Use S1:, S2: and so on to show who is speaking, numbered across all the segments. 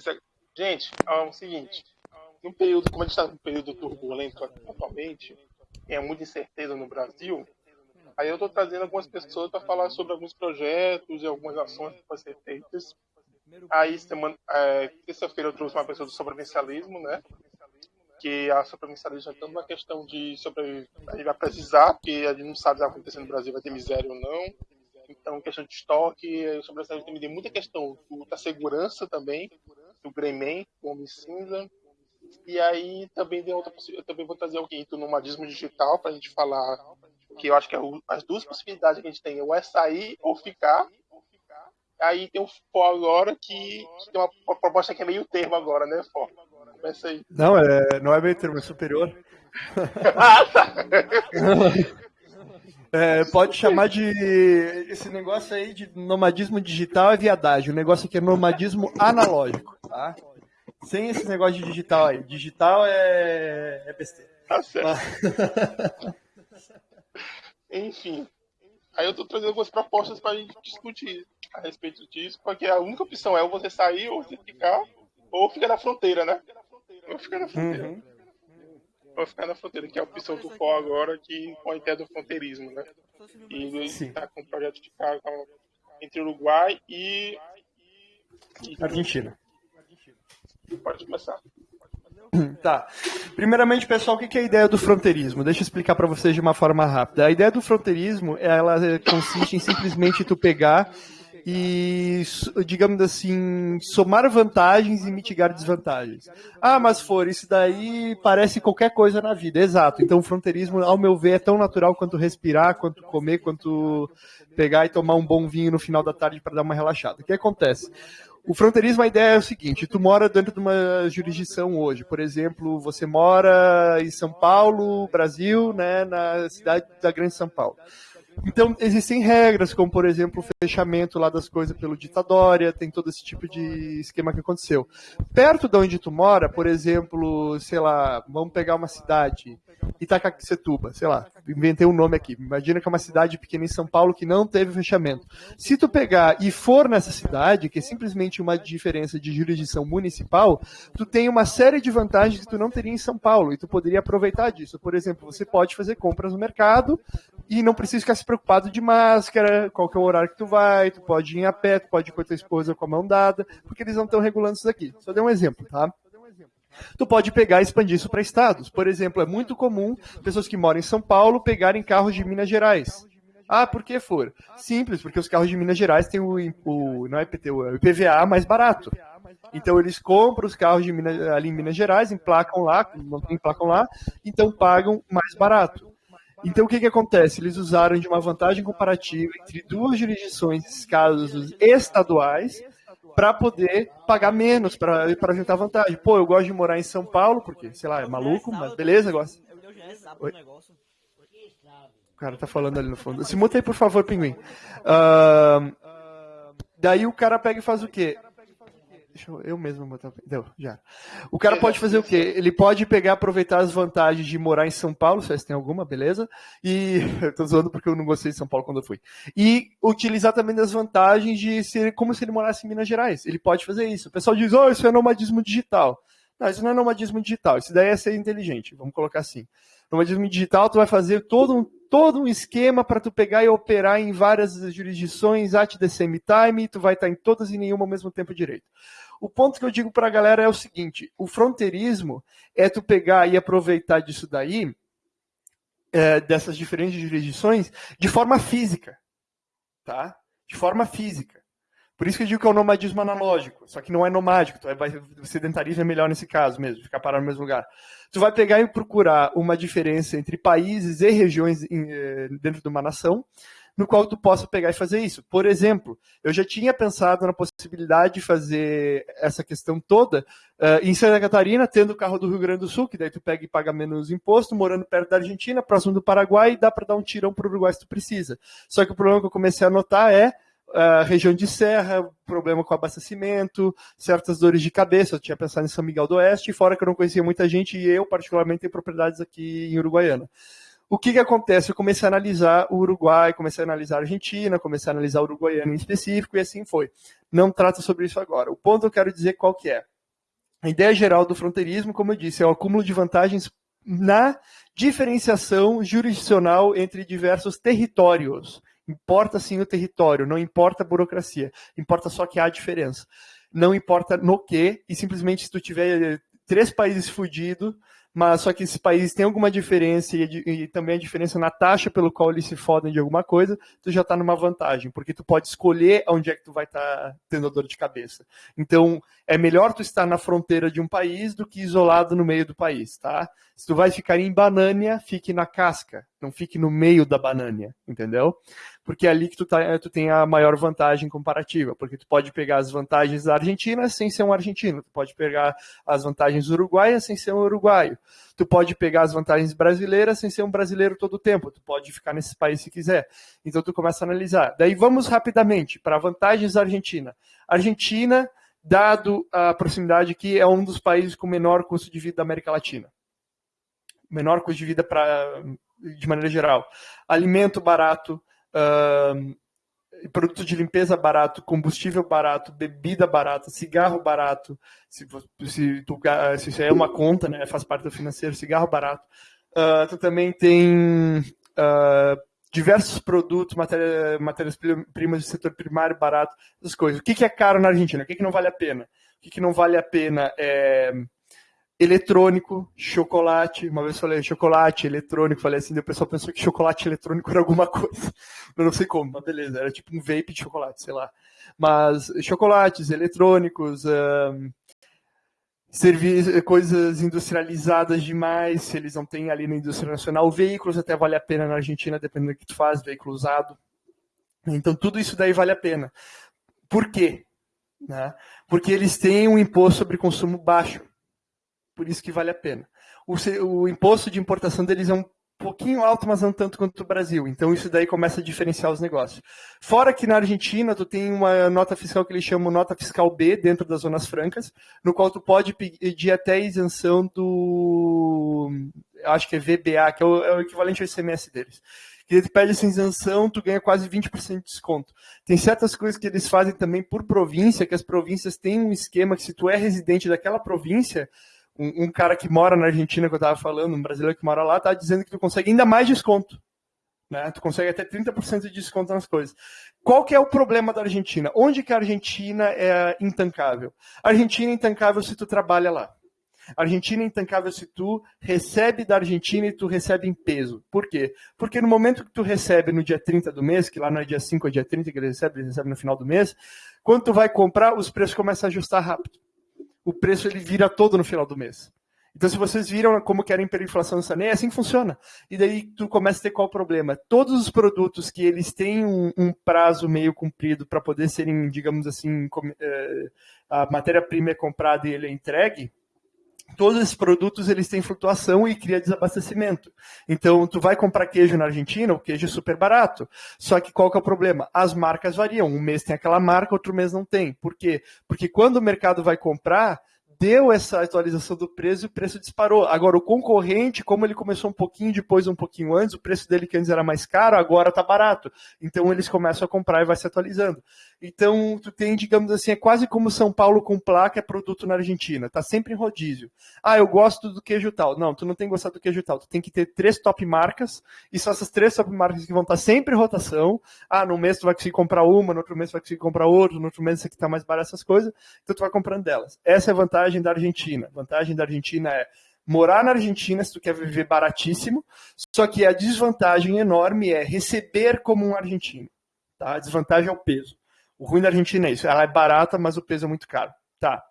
S1: Você... Gente, é o seguinte, no período, como a gente está num período turbulento atualmente, é muita incerteza no Brasil, aí eu estou trazendo algumas pessoas para falar sobre alguns projetos e algumas ações que podem ser feitas. Aí, semana, é, terça-feira eu trouxe uma pessoa do sobrevivencialismo, né? Que a sobrevivencialismo é tanto uma questão de sobre, a gente vai precisar, porque a gente não sabe que vai acontecer no Brasil, vai ter miséria ou não. Então, questão de estoque, o sobrevivencialismo tem muita questão da segurança também, do Greyman, o Homem Cinza, e aí também tem outra eu também vou trazer alguém do nomadismo digital para a gente falar que eu acho que é as duas possibilidades que a gente tem ou é sair ou ficar. Aí tem o Fó agora que, que, tem uma proposta que é meio termo agora, né, Fó? Começa aí.
S2: Não, é, não é meio termo, é superior. ah, tá. É, pode chamar de. Esse negócio aí de nomadismo digital é viadagem. O negócio aqui é nomadismo analógico, tá? Sem esse negócio de digital aí. Digital é, é besteira. Tá certo.
S1: Enfim. Aí eu tô trazendo algumas propostas pra gente discutir a respeito disso, porque a única opção é ou você sair, ou você ficar, ou ficar na fronteira, né? Ou ficar na fronteira. Uhum. Ou ficar na fronteira, que é a opção do FO agora, que com a ideia do fronteirismo, né? E ele tá com o projeto de carro entre Uruguai e,
S2: e Argentina.
S1: Pode começar.
S2: Tá. Primeiramente, pessoal, o que é a ideia do fronteirismo? Deixa eu explicar para vocês de uma forma rápida. A ideia do fronteirismo, ela consiste em simplesmente tu pegar e, digamos assim, somar vantagens e mitigar desvantagens. Ah, mas for, isso daí parece qualquer coisa na vida. Exato. Então, o fronteirismo, ao meu ver, é tão natural quanto respirar, quanto comer, quanto pegar e tomar um bom vinho no final da tarde para dar uma relaxada. O que acontece? O fronteirismo, a ideia é o seguinte: tu mora dentro de uma jurisdição hoje. Por exemplo, você mora em São Paulo, Brasil, né, na cidade da Grande São Paulo. Então, existem regras, como, por exemplo, o fechamento lá das coisas pelo ditadória, tem todo esse tipo de esquema que aconteceu. Perto de onde tu mora, por exemplo, sei lá, vamos pegar uma cidade, Itacacetuba, sei lá, inventei um nome aqui. Imagina que é uma cidade pequena em São Paulo que não teve fechamento. Se tu pegar e for nessa cidade, que é simplesmente uma diferença de jurisdição municipal, tu tem uma série de vantagens que tu não teria em São Paulo e tu poderia aproveitar disso. Por exemplo, você pode fazer compras no mercado e não precisa ficar se preocupado de máscara, qual que é o horário que tu vai, tu pode ir a pé, tu pode ir com a tua esposa com a mão dada, porque eles não estão regulando isso aqui. Só dei um exemplo, tá? Tu pode pegar e expandir isso para estados. Por exemplo, é muito comum pessoas que moram em São Paulo pegarem carros de Minas Gerais. Ah, por que for? Simples, porque os carros de Minas Gerais têm o, o não é IPTU, é o IPVA mais barato. Então eles compram os carros de Minas, ali em Minas Gerais, emplacam lá, não emplacam lá, então pagam mais barato. Então o que, que acontece? Eles usaram de uma vantagem comparativa entre duas jurisdições, casos estaduais, para poder pagar menos, para juntar vantagem. Pô, eu gosto de morar em São Paulo, porque, sei lá, é maluco, mas beleza, gosto. Oi? O cara tá falando ali no fundo. Se muta aí, por favor, pinguim. Uh, daí o cara pega e faz o quê? Deixa eu, eu mesmo botar. Deu, já. O cara pode fazer o quê? Ele pode pegar, aproveitar as vantagens de morar em São Paulo, se tem alguma, beleza? E. Eu tô zoando porque eu não gostei de São Paulo quando eu fui. E utilizar também as vantagens de ser como se ele morasse em Minas Gerais. Ele pode fazer isso. O pessoal diz, oh, isso é nomadismo digital. Não, isso não é nomadismo digital. Isso daí é ser inteligente. Vamos colocar assim. Nomadismo digital, tu vai fazer todo um, todo um esquema para tu pegar e operar em várias jurisdições at the same time, tu vai estar em todas e nenhuma ao mesmo tempo direito. O ponto que eu digo para a galera é o seguinte: o fronteirismo é tu pegar e aproveitar disso daí, é, dessas diferentes jurisdições, de forma física. Tá? De forma física. Por isso que eu digo que é o nomadismo analógico, só que não é nomádico, tu vai, o sedentarismo é melhor nesse caso mesmo, ficar parado no mesmo lugar. Tu vai pegar e procurar uma diferença entre países e regiões eh, dentro de uma nação, no qual tu possa pegar e fazer isso. Por exemplo, eu já tinha pensado na possibilidade de fazer essa questão toda uh, em Santa Catarina, tendo o carro do Rio Grande do Sul, que daí tu pega e paga menos imposto, morando perto da Argentina, próximo do Paraguai, e dá para dar um tirão para o Uruguai se tu precisa. Só que o problema que eu comecei a notar é Uh, região de serra, problema com abastecimento, certas dores de cabeça. Eu tinha pensado em São Miguel do Oeste, fora que eu não conhecia muita gente e eu, particularmente, tenho propriedades aqui em Uruguaiana. o que, que acontece? Eu comecei a analisar o Uruguai, comecei a analisar a Argentina, comecei a analisar o uruguaiano em específico, e assim foi. Não trata sobre isso agora. O ponto eu quero dizer qual que é. A ideia geral do fronteirismo, como eu disse, é o acúmulo de vantagens na diferenciação jurisdicional entre diversos territórios. Importa sim o território, não importa a burocracia, importa só que há diferença. Não importa no que, e simplesmente se tu tiver três países fudidos, mas só que esses países têm alguma diferença e, e, também a diferença na taxa pelo qual eles se fodem de alguma coisa, tu já está numa vantagem, porque tu pode escolher onde é que tu vai estar tá tendo dor de cabeça. Então, é melhor tu estar na fronteira de um país do que isolado no meio do país, tá? Se tu vai ficar em Banânia, fique na casca, não fique no meio da Banânia, entendeu? porque é ali que tu, tá, tu tem a maior vantagem comparativa, porque tu pode pegar as vantagens da Argentina sem ser um argentino, tu pode pegar as vantagens uruguaias sem ser um uruguaio, tu pode pegar as vantagens brasileiras sem ser um brasileiro todo o tempo, tu pode ficar nesse país se quiser. Então tu começa a analisar. Daí vamos rapidamente para vantagens da Argentina. Argentina, dado a proximidade que é um dos países com menor custo de vida da América Latina. Menor custo de vida para de maneira geral. Alimento barato, uh, produto de limpeza barato, combustível barato, bebida barata, cigarro barato, se, se, tu, se isso é uma conta, né, faz parte do financeiro, cigarro barato. Uh, tu também tem uh, diversos produtos, matéria, matérias-primas do setor primário barato, essas coisas. O que, que é caro na Argentina? O que, que não vale a pena? O que, que não vale a pena é eletrônico, chocolate. Uma vez falei chocolate, eletrônico, falei assim, o pessoal pensou que chocolate eletrônico era alguma coisa. Eu não sei como, mas beleza, era tipo um vape de chocolate, sei lá. Mas chocolates, eletrônicos, um, coisas industrializadas demais, se eles não têm ali na indústria nacional, veículos até vale a pena na Argentina, dependendo do que tu faz, veículo usado. Então tudo isso daí vale a pena. Por quê? Né? Porque eles têm um imposto sobre consumo baixo por isso que vale a pena. O, o imposto de importação deles é um pouquinho alto, mas não tanto quanto o Brasil. Então isso daí começa a diferenciar os negócios. Fora que na Argentina tu tem uma nota fiscal que eles chamam nota fiscal B dentro das zonas francas, no qual tu pode pedir até isenção do acho que é VBA, que é o, é o equivalente ao ICMS deles. Que ele pede essa isenção, tu ganha quase 20% de desconto. Tem certas coisas que eles fazem também por província, que as províncias têm um esquema que se tu é residente daquela província, um, um, cara que mora na Argentina, que eu estava falando, um brasileiro que mora lá, tá dizendo que tu consegue ainda mais desconto. Né? Tu consegue até 30% de desconto nas coisas. Qual que é o problema da Argentina? Onde que a Argentina é intancável? A Argentina é intancável se tu trabalha lá. A Argentina é intancável se tu recebe da Argentina e tu recebe em peso. Por quê? Porque no momento que tu recebe no dia 30 do mês, que lá não é dia 5 ou dia 30 que ele recebe, ele recebe no final do mês, quando tu vai comprar, os preços começam a ajustar rápido o preço ele vira todo no final do mês. Então, se vocês viram como que era a hiperinflação do é assim que funciona. E daí tu começa a ter qual problema? Todos os produtos que eles têm um, um prazo meio comprido para poder serem, digamos assim, com, é, a matéria-prima é comprada e ele é entregue, todos esses produtos eles têm flutuação e cria desabastecimento. Então, tu vai comprar queijo na Argentina, o queijo é super barato. Só que qual que é o problema? As marcas variam. Um mês tem aquela marca, outro mês não tem. Por quê? Porque quando o mercado vai comprar, deu essa atualização do preço e o preço disparou. Agora, o concorrente, como ele começou um pouquinho depois, um pouquinho antes, o preço dele que antes era mais caro, agora está barato. Então, eles começam a comprar e vai se atualizando. Então, tu tem, digamos assim, é quase como São Paulo com placa é produto na Argentina. Tá sempre em rodízio. Ah, eu gosto do queijo tal. Não, tu não tem que gostar do queijo tal. Tu tem que ter três top marcas e são essas três top marcas que vão estar tá sempre em rotação. Ah, no mês tu vai conseguir comprar uma, no outro mês tu vai conseguir comprar outra, no outro mês aqui tá mais barata essas coisas. Então, tu vai comprando delas. Essa é a vantagem da Argentina. A vantagem da Argentina é morar na Argentina se tu quer viver baratíssimo, só que a desvantagem enorme é receber como um argentino. Tá? A desvantagem é o peso. O ruim da Argentina é isso. Ela é barata, mas o peso é muito caro. Tá.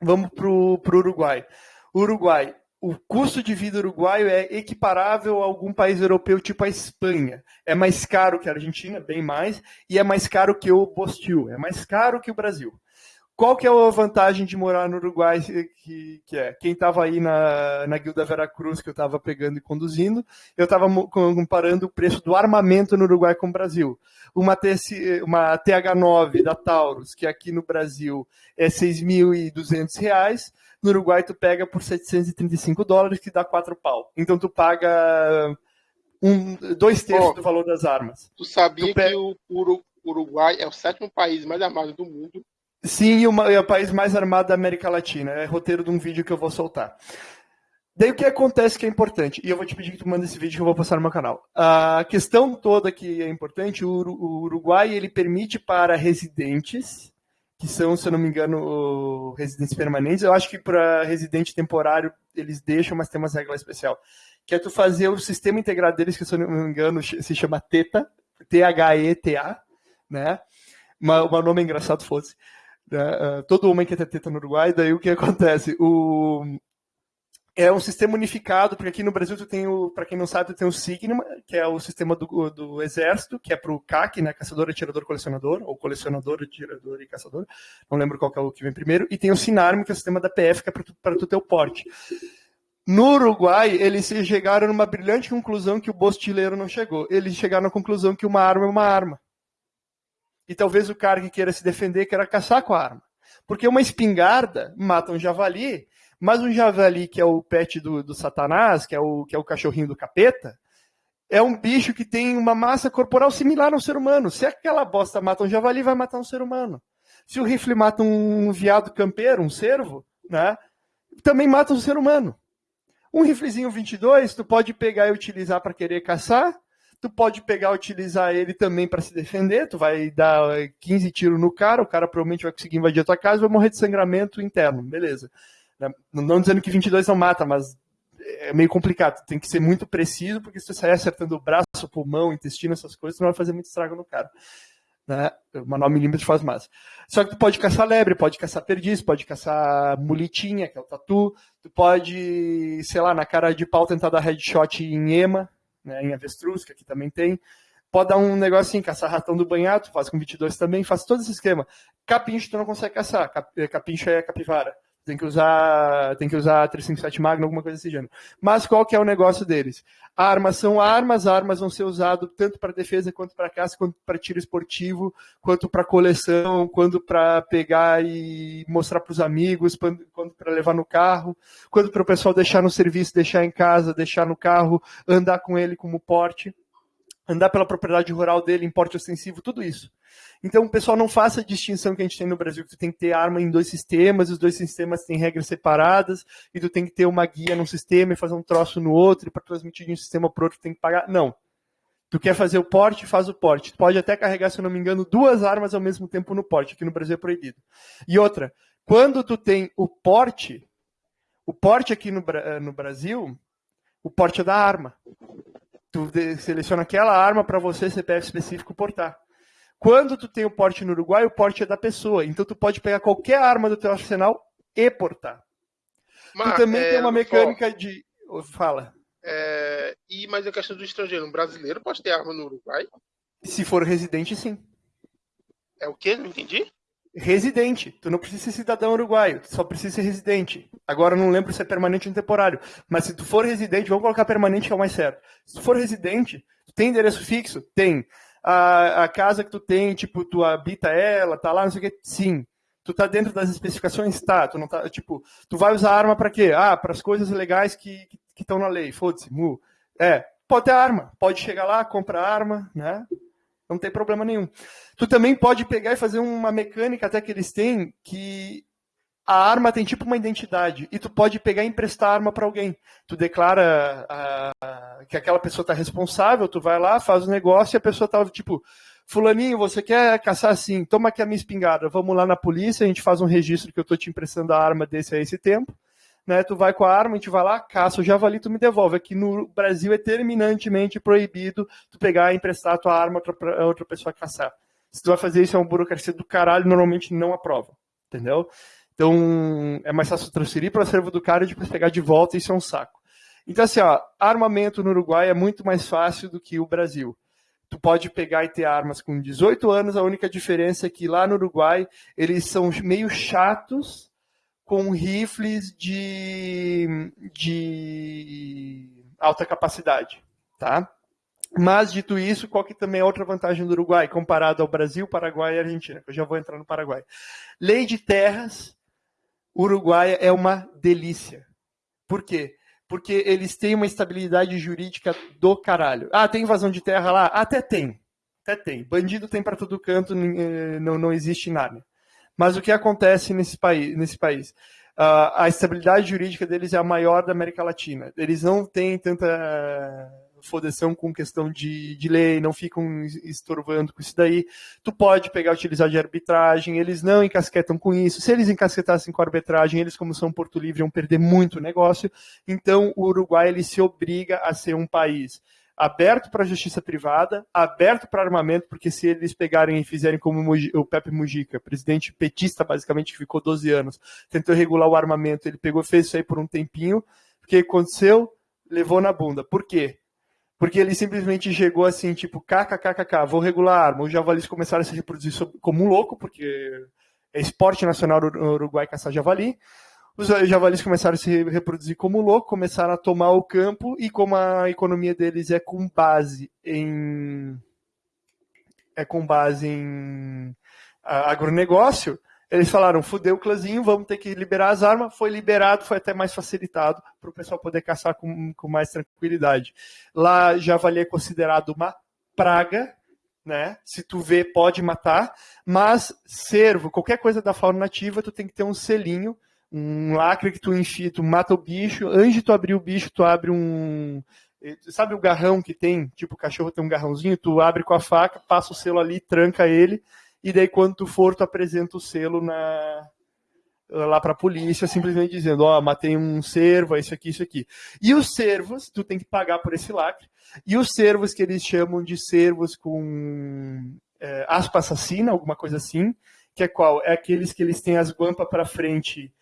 S2: Vamos pro, pro Uruguai. Uruguai. O custo de vida uruguaio é equiparável a algum país europeu, tipo a Espanha. É mais caro que a Argentina, bem mais, e é mais caro que o Bostil, é mais caro que o Brasil. Qual que é a vantagem de morar no Uruguai? Que, que é quem estava aí na, na Guilda Veracruz, que eu estava pegando e conduzindo, eu estava comparando o preço do armamento no Uruguai com o Brasil. Uma, uma TH9 da Taurus, que aqui no Brasil é R$ 6.200, no Uruguai tu pega por 735 dólares, que dá 4 pau. Então tu paga um, dois terços oh, do valor das armas.
S1: Tu sabia que o Uruguai é o sétimo país mais armado do mundo?
S2: Sim, e é o país mais armado da América Latina. É roteiro de um vídeo que eu vou soltar. Daí o que acontece que é importante, e eu vou te pedir que tu manda esse vídeo que eu vou passar no meu canal. A questão toda que é importante, o Uruguai ele permite para residentes, que são, se eu não me engano, residentes permanentes, eu acho que para residente temporário eles deixam, mas tem umas regras especial, que é tu fazer o sistema integrado deles, que se eu não me engano se chama TETA, T-H-E-T-A, né? O nome é engraçado fosse. Né? Uh, todo homem quer ter teta no Uruguai, daí o que acontece? O, é um sistema unificado, porque aqui no Brasil tu tem o, para quem não sabe, tu tem o Sigma, que é o sistema do, do exército, que é para o CAC, né, caçador, atirador, colecionador, ou colecionador, atirador e caçador, não lembro qual é o que vem primeiro, e tem o Sinarm, que é o sistema da PF, que é para tu, tu ter o porte. No Uruguai, eles chegaram numa brilhante conclusão que o bostileiro não chegou. Eles chegaram à conclusão que uma arma é uma arma. E talvez o cara que queira se defender queira caçar com a arma. Porque uma espingarda mata um javali, mas um javali, que é o pet do, do Satanás, que é, o, que é o cachorrinho do capeta, é um bicho que tem uma massa corporal similar ao ser humano. Se aquela bosta mata um javali, vai matar um ser humano. Se o rifle mata um viado campeiro, um cervo, né, também mata um ser humano. Um riflezinho 22, tu pode pegar e utilizar para querer caçar, tu pode pegar utilizar ele também para se defender, tu vai dar 15 tiros no cara, o cara provavelmente vai conseguir invadir a tua casa e vai morrer de sangramento interno, beleza. Né? Não dizendo que 22 não mata, mas é meio complicado. Tem que ser muito preciso, porque se você sair acertando o braço, pulmão, intestino, essas coisas, você não vai fazer muito estrago no cara. Né? Uma 9 milímetros faz mais. Só que tu pode caçar lebre, pode caçar perdiz, pode caçar mulitinha, que é o tatu. Tu pode, sei lá, na cara de pau tentar dar headshot em ema, né, em avestruz, que aqui também tem. Pode dar um negócio assim, caçar ratão do banhado, faz com 22 também, faz todo esse esquema. Capincho tu não consegue caçar, capincho é capivara. Tem que usar, tem que usar 357 Magno, alguma coisa desse gênero. Mas qual que é o negócio deles? Armas são armas, armas vão ser usadas tanto para defesa quanto para caça, quanto para tiro esportivo, quanto para coleção, quanto para pegar e mostrar para os amigos, quanto para levar no carro, quanto para o pessoal deixar no serviço, deixar em casa, deixar no carro, andar com ele como porte, andar pela propriedade rural dele em porte ostensivo, tudo isso. Então, o pessoal não faça a distinção que a gente tem no Brasil, que tu tem que ter arma em dois sistemas, os dois sistemas têm regras separadas, e tu tem que ter uma guia num sistema e fazer um troço no outro, e para transmitir de um sistema para outro tu tem que pagar. Não. Tu quer fazer o porte, faz o porte. Tu pode até carregar, se eu não me engano, duas armas ao mesmo tempo no porte. Aqui no Brasil é proibido. E outra, quando tu tem o porte, o porte aqui no, no Brasil, o porte é da arma. Tu seleciona aquela arma para você, CPF específico, portar. Quando tu tem o porte no Uruguai, o porte é da pessoa. Então tu pode pegar qualquer arma do teu arsenal e portar. Mas, tu também é, tem uma mecânica de. Fala.
S1: É, e mas a questão do estrangeiro, um brasileiro pode ter arma no Uruguai?
S2: Se for residente, sim.
S1: É o quê? Não entendi.
S2: Residente. Tu não precisa ser cidadão uruguaio, tu só precisa ser residente. Agora não lembro se é permanente ou temporário. Mas se tu for residente, vamos colocar permanente que é o mais certo. Se tu for residente, tu tem endereço fixo? Tem a, a casa que tu tem, tipo, tu habita ela, tá lá, não sei o que, sim. Tu tá dentro das especificações? Tá. Tu não tá, tipo, tu vai usar arma para quê? Ah, para as coisas legais que estão na lei. Foda-se, mu. É, pode ter arma. Pode chegar lá, comprar arma, né? Não tem problema nenhum. Tu também pode pegar e fazer uma mecânica até que eles têm que a arma tem tipo uma identidade e tu pode pegar e emprestar a arma para alguém. Tu declara a, a, que aquela pessoa está responsável, tu vai lá, faz o negócio e a pessoa tá tipo, fulaninho, você quer caçar assim? Toma aqui a minha espingarda, vamos lá na polícia, a gente faz um registro que eu estou te emprestando a arma desse a esse tempo. Né, tu vai com a arma, a gente vai lá, caça o javali, tu me devolve. Aqui no Brasil é terminantemente proibido tu pegar e emprestar a tua arma para outra pessoa caçar. Se tu vai fazer isso, é uma burocracia do caralho, normalmente não aprova. Entendeu? Então, é mais fácil transferir para o acervo do cara e depois pegar de volta, isso é um saco. Então, assim, ó, armamento no Uruguai é muito mais fácil do que o Brasil. Tu pode pegar e ter armas com 18 anos, a única diferença é que lá no Uruguai eles são meio chatos com rifles de, de alta capacidade, tá? Mas, dito isso, qual que também é outra vantagem do Uruguai, comparado ao Brasil, Paraguai e Argentina? Eu já vou entrar no Paraguai. Lei de terras, Uruguai é uma delícia. Por quê? porque eles têm uma estabilidade jurídica do caralho. Ah, tem invasão de terra lá? Até tem. Até tem. Bandido tem para todo canto, eh, não, não existe nada. Mas o que acontece nesse país? Nesse país? Uh, a estabilidade jurídica deles é a maior da América Latina. Eles não têm tanta fodeção com questão de, de lei, não ficam estorvando com isso daí. Tu pode pegar utilizar de arbitragem, eles não encasquetam com isso. Se eles encasquetassem com arbitragem, eles, como são Porto Livre, iam perder muito negócio. Então, o Uruguai ele se obriga a ser um país aberto para a justiça privada, aberto para armamento, porque se eles pegarem e fizerem como o Pepe Mujica, presidente petista, basicamente, que ficou 12 anos, tentou regular o armamento, ele pegou, fez isso aí por um tempinho, o que aconteceu? Levou na bunda. Por quê? Porque ele simplesmente chegou assim, tipo, kkkk, vou regular a arma. Os javalis começaram a se reproduzir como um louco, porque é esporte nacional no Uruguai caçar javali. Os javalis começaram a se reproduzir como louco, começaram a tomar o campo, e como a economia deles é com base em. é com base em agronegócio, eles falaram, fudeu o clãzinho, vamos ter que liberar as armas. Foi liberado, foi até mais facilitado para o pessoal poder caçar com, com mais tranquilidade. Lá, javali é considerado uma praga, né? Se tu vê, pode matar. Mas cervo, qualquer coisa da fauna nativa, tu tem que ter um selinho, um lacre que tu enfia, tu mata o bicho. Antes de tu abrir o bicho, tu abre um, Sabe o garrão que tem? Tipo, o cachorro tem um garrãozinho, tu abre com a faca, passa o selo ali, tranca ele e daí quando tu for, tu apresenta o selo na lá para a polícia, simplesmente dizendo, ó, oh, matei um servo, isso aqui, isso aqui. E os servos, tu tem que pagar por esse lacre, e os servos que eles chamam de servos com é, aspa assassina, alguma coisa assim, que é qual? É aqueles que eles têm as guampas para frente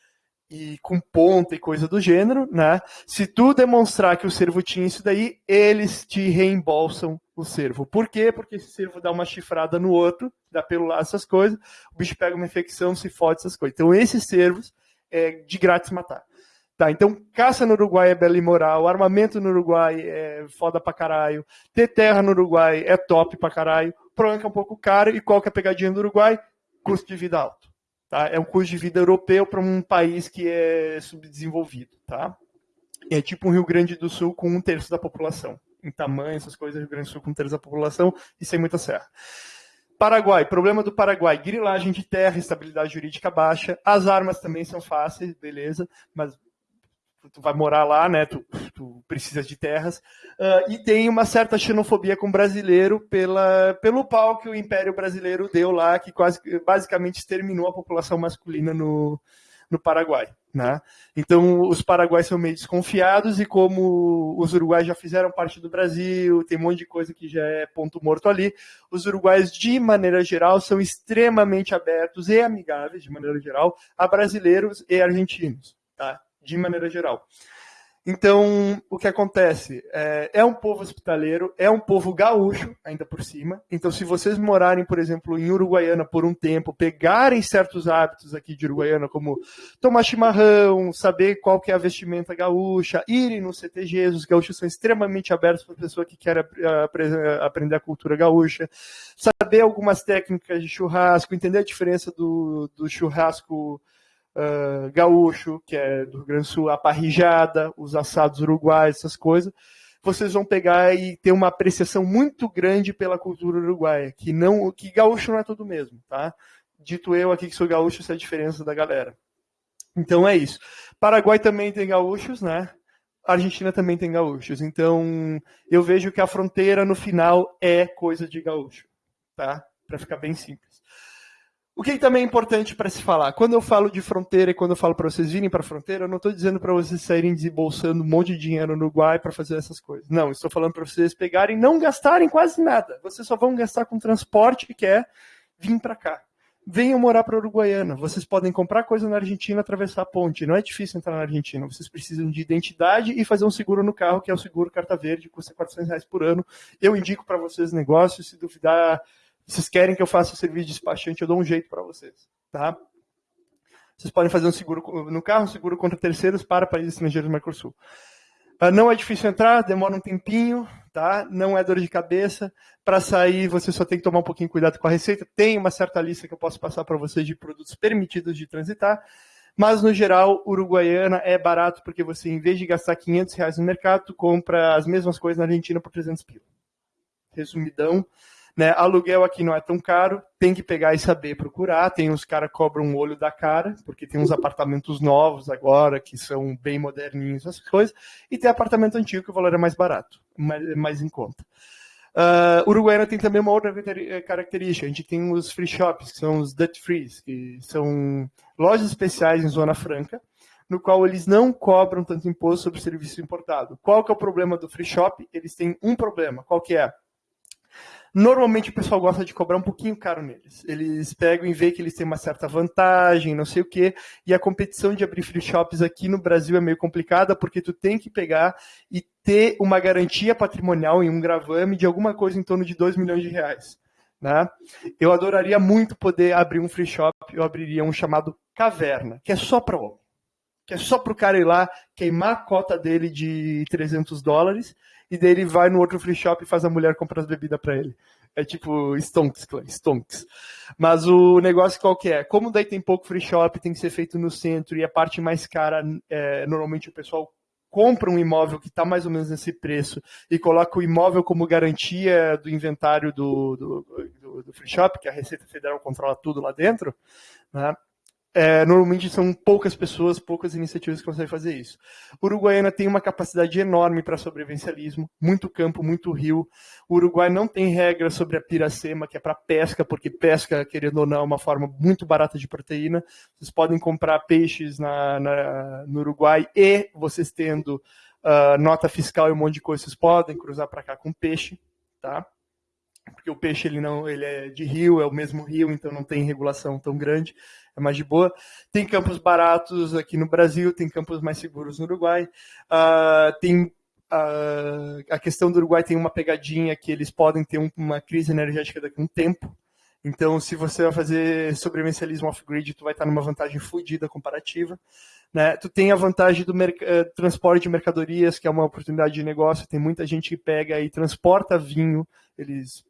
S2: e com ponta e coisa do gênero, né? Se tu demonstrar que o servo tinha isso daí, eles te reembolsam o servo. Por quê? Porque esse servo dá uma chifrada no outro, dá pelo lá essas coisas, o bicho pega uma infecção, se fode essas coisas. Então esses servos é de grátis matar. Tá, então caça no Uruguai é bela e moral, armamento no Uruguai é foda pra caralho, ter terra no Uruguai é top pra caralho, o problema é é um pouco caro, e qual que é a pegadinha do Uruguai? Custo de vida alto. Tá? É um custo de vida europeu para um país que é subdesenvolvido. Tá? É tipo um Rio Grande do Sul com um terço da população. Em tamanho, essas coisas, Rio Grande do Sul com um terço da população e sem muita serra. Paraguai, problema do Paraguai, grilagem de terra, estabilidade jurídica baixa. As armas também são fáceis, beleza, mas tu vai morar lá, né? Tu, tu de terras. Uh, e tem uma certa xenofobia com o brasileiro pela, pelo pau que o Império Brasileiro deu lá, que quase basicamente exterminou a população masculina no, no Paraguai. Né? Então, os paraguaios são meio desconfiados, e como os uruguaios já fizeram parte do Brasil, tem um monte de coisa que já é ponto morto ali, os uruguaios, de maneira geral, são extremamente abertos e amigáveis, de maneira geral, a brasileiros e argentinos. Tá? De maneira geral. Então, o que acontece? É, é, um povo hospitaleiro, é um povo gaúcho, ainda por cima. Então, se vocês morarem, por exemplo, em Uruguaiana por um tempo, pegarem certos hábitos aqui de Uruguaiana, como tomar chimarrão, saber qual que é a vestimenta gaúcha, irem no CTGs, os gaúchos são extremamente abertos para a pessoa que quer aprender a cultura gaúcha, saber algumas técnicas de churrasco, entender a diferença do, do churrasco uh, gaúcho, que é do Rio Grande do Sul, a parrijada, os assados uruguaios, essas coisas, vocês vão pegar e ter uma apreciação muito grande pela cultura uruguaia, que não, que gaúcho não é tudo mesmo, tá? Dito eu aqui que sou gaúcho, essa é a diferença da galera. Então é isso. Paraguai também tem gaúchos, né? Argentina também tem gaúchos. Então eu vejo que a fronteira no final é coisa de gaúcho, tá? Para ficar bem simples. O que também é importante para se falar, quando eu falo de fronteira e quando eu falo para vocês virem para a fronteira, eu não estou dizendo para vocês saírem desembolsando um monte de dinheiro no Uruguai para fazer essas coisas. Não, estou falando para vocês pegarem e não gastarem quase nada. Vocês só vão gastar com transporte que é vir para cá. Venham morar para a Uruguaiana. Vocês podem comprar coisa na Argentina, atravessar a ponte. Não é difícil entrar na Argentina. Vocês precisam de identidade e fazer um seguro no carro, que é o seguro carta verde, custa 400 reais por ano. Eu indico para vocês negócios. Se duvidar, vocês querem que eu faça o serviço de despachante, eu dou um jeito para vocês, tá? Vocês podem fazer um seguro no carro, um seguro contra terceiros para países estrangeiros do Mercosul. Uh, não é difícil entrar, demora um tempinho, tá? Não é dor de cabeça. Para sair, você só tem que tomar um pouquinho cuidado com a receita. Tem uma certa lista que eu posso passar para vocês de produtos permitidos de transitar. Mas, no geral, Uruguaiana é barato porque você, em vez de gastar 500 reais no mercado, compra as mesmas coisas na Argentina por 300 pila. Resumidão. Né? Aluguel aqui não é tão caro, tem que pegar e saber procurar. Tem uns caras que cobram um olho da cara, porque tem uns apartamentos novos agora, que são bem moderninhos, essas coisas. E tem apartamento antigo que o valor é mais barato, mais, mais em conta. Uh, Uruguaiana tem também uma outra eh, característica. A gente tem os free shops, que são os Dutch Frees, que são lojas especiais em Zona Franca, no qual eles não cobram tanto imposto sobre serviço importado. Qual que é o problema do free shop? Eles têm um problema. Qual que é? Normalmente o pessoal gosta de cobrar um pouquinho caro neles. Eles pegam e veem que eles têm uma certa vantagem, não sei o quê, e a competição de abrir free shops aqui no Brasil é meio complicada, porque tu tem que pegar e ter uma garantia patrimonial em um gravame de alguma coisa em torno de 2 milhões de reais. Né? Eu adoraria muito poder abrir um free shop, eu abriria um chamado Caverna, que é só para homem. Que é só para o cara ir lá queimar a cota dele de 300 dólares e daí ele vai no outro free shop e faz a mulher comprar as bebidas para ele. É tipo stonks, stonks. Mas o negócio qual que é? Como daí tem pouco free shop, tem que ser feito no centro e a parte mais cara, é, normalmente o pessoal compra um imóvel que está mais ou menos nesse preço e coloca o imóvel como garantia do inventário do, do, do, do free shop, que a Receita Federal controla tudo lá dentro, né? É, normalmente são poucas pessoas, poucas iniciativas que conseguem fazer isso. Uruguaiana tem uma capacidade enorme para sobrevivencialismo, muito campo, muito rio. O Uruguai não tem regra sobre a piracema, que é para pesca, porque pesca, querendo ou não, é uma forma muito barata de proteína. Vocês podem comprar peixes na, na no Uruguai e vocês tendo uh, nota fiscal e um monte de coisa, vocês podem cruzar para cá com peixe, tá? Porque o peixe ele não ele é de rio, é o mesmo rio, então não tem regulação tão grande, é mais de boa. Tem campos baratos aqui no Brasil, tem campos mais seguros no Uruguai. Uh, tem uh, a questão do Uruguai tem uma pegadinha que eles podem ter um, uma crise energética daqui a um tempo. Então, se você vai fazer sobrevivencialismo off-grid, tu vai estar numa vantagem fodida comparativa. Né? Tu tem a vantagem do uh, transporte de mercadorias, que é uma oportunidade de negócio. Tem muita gente que pega e transporta vinho. Eles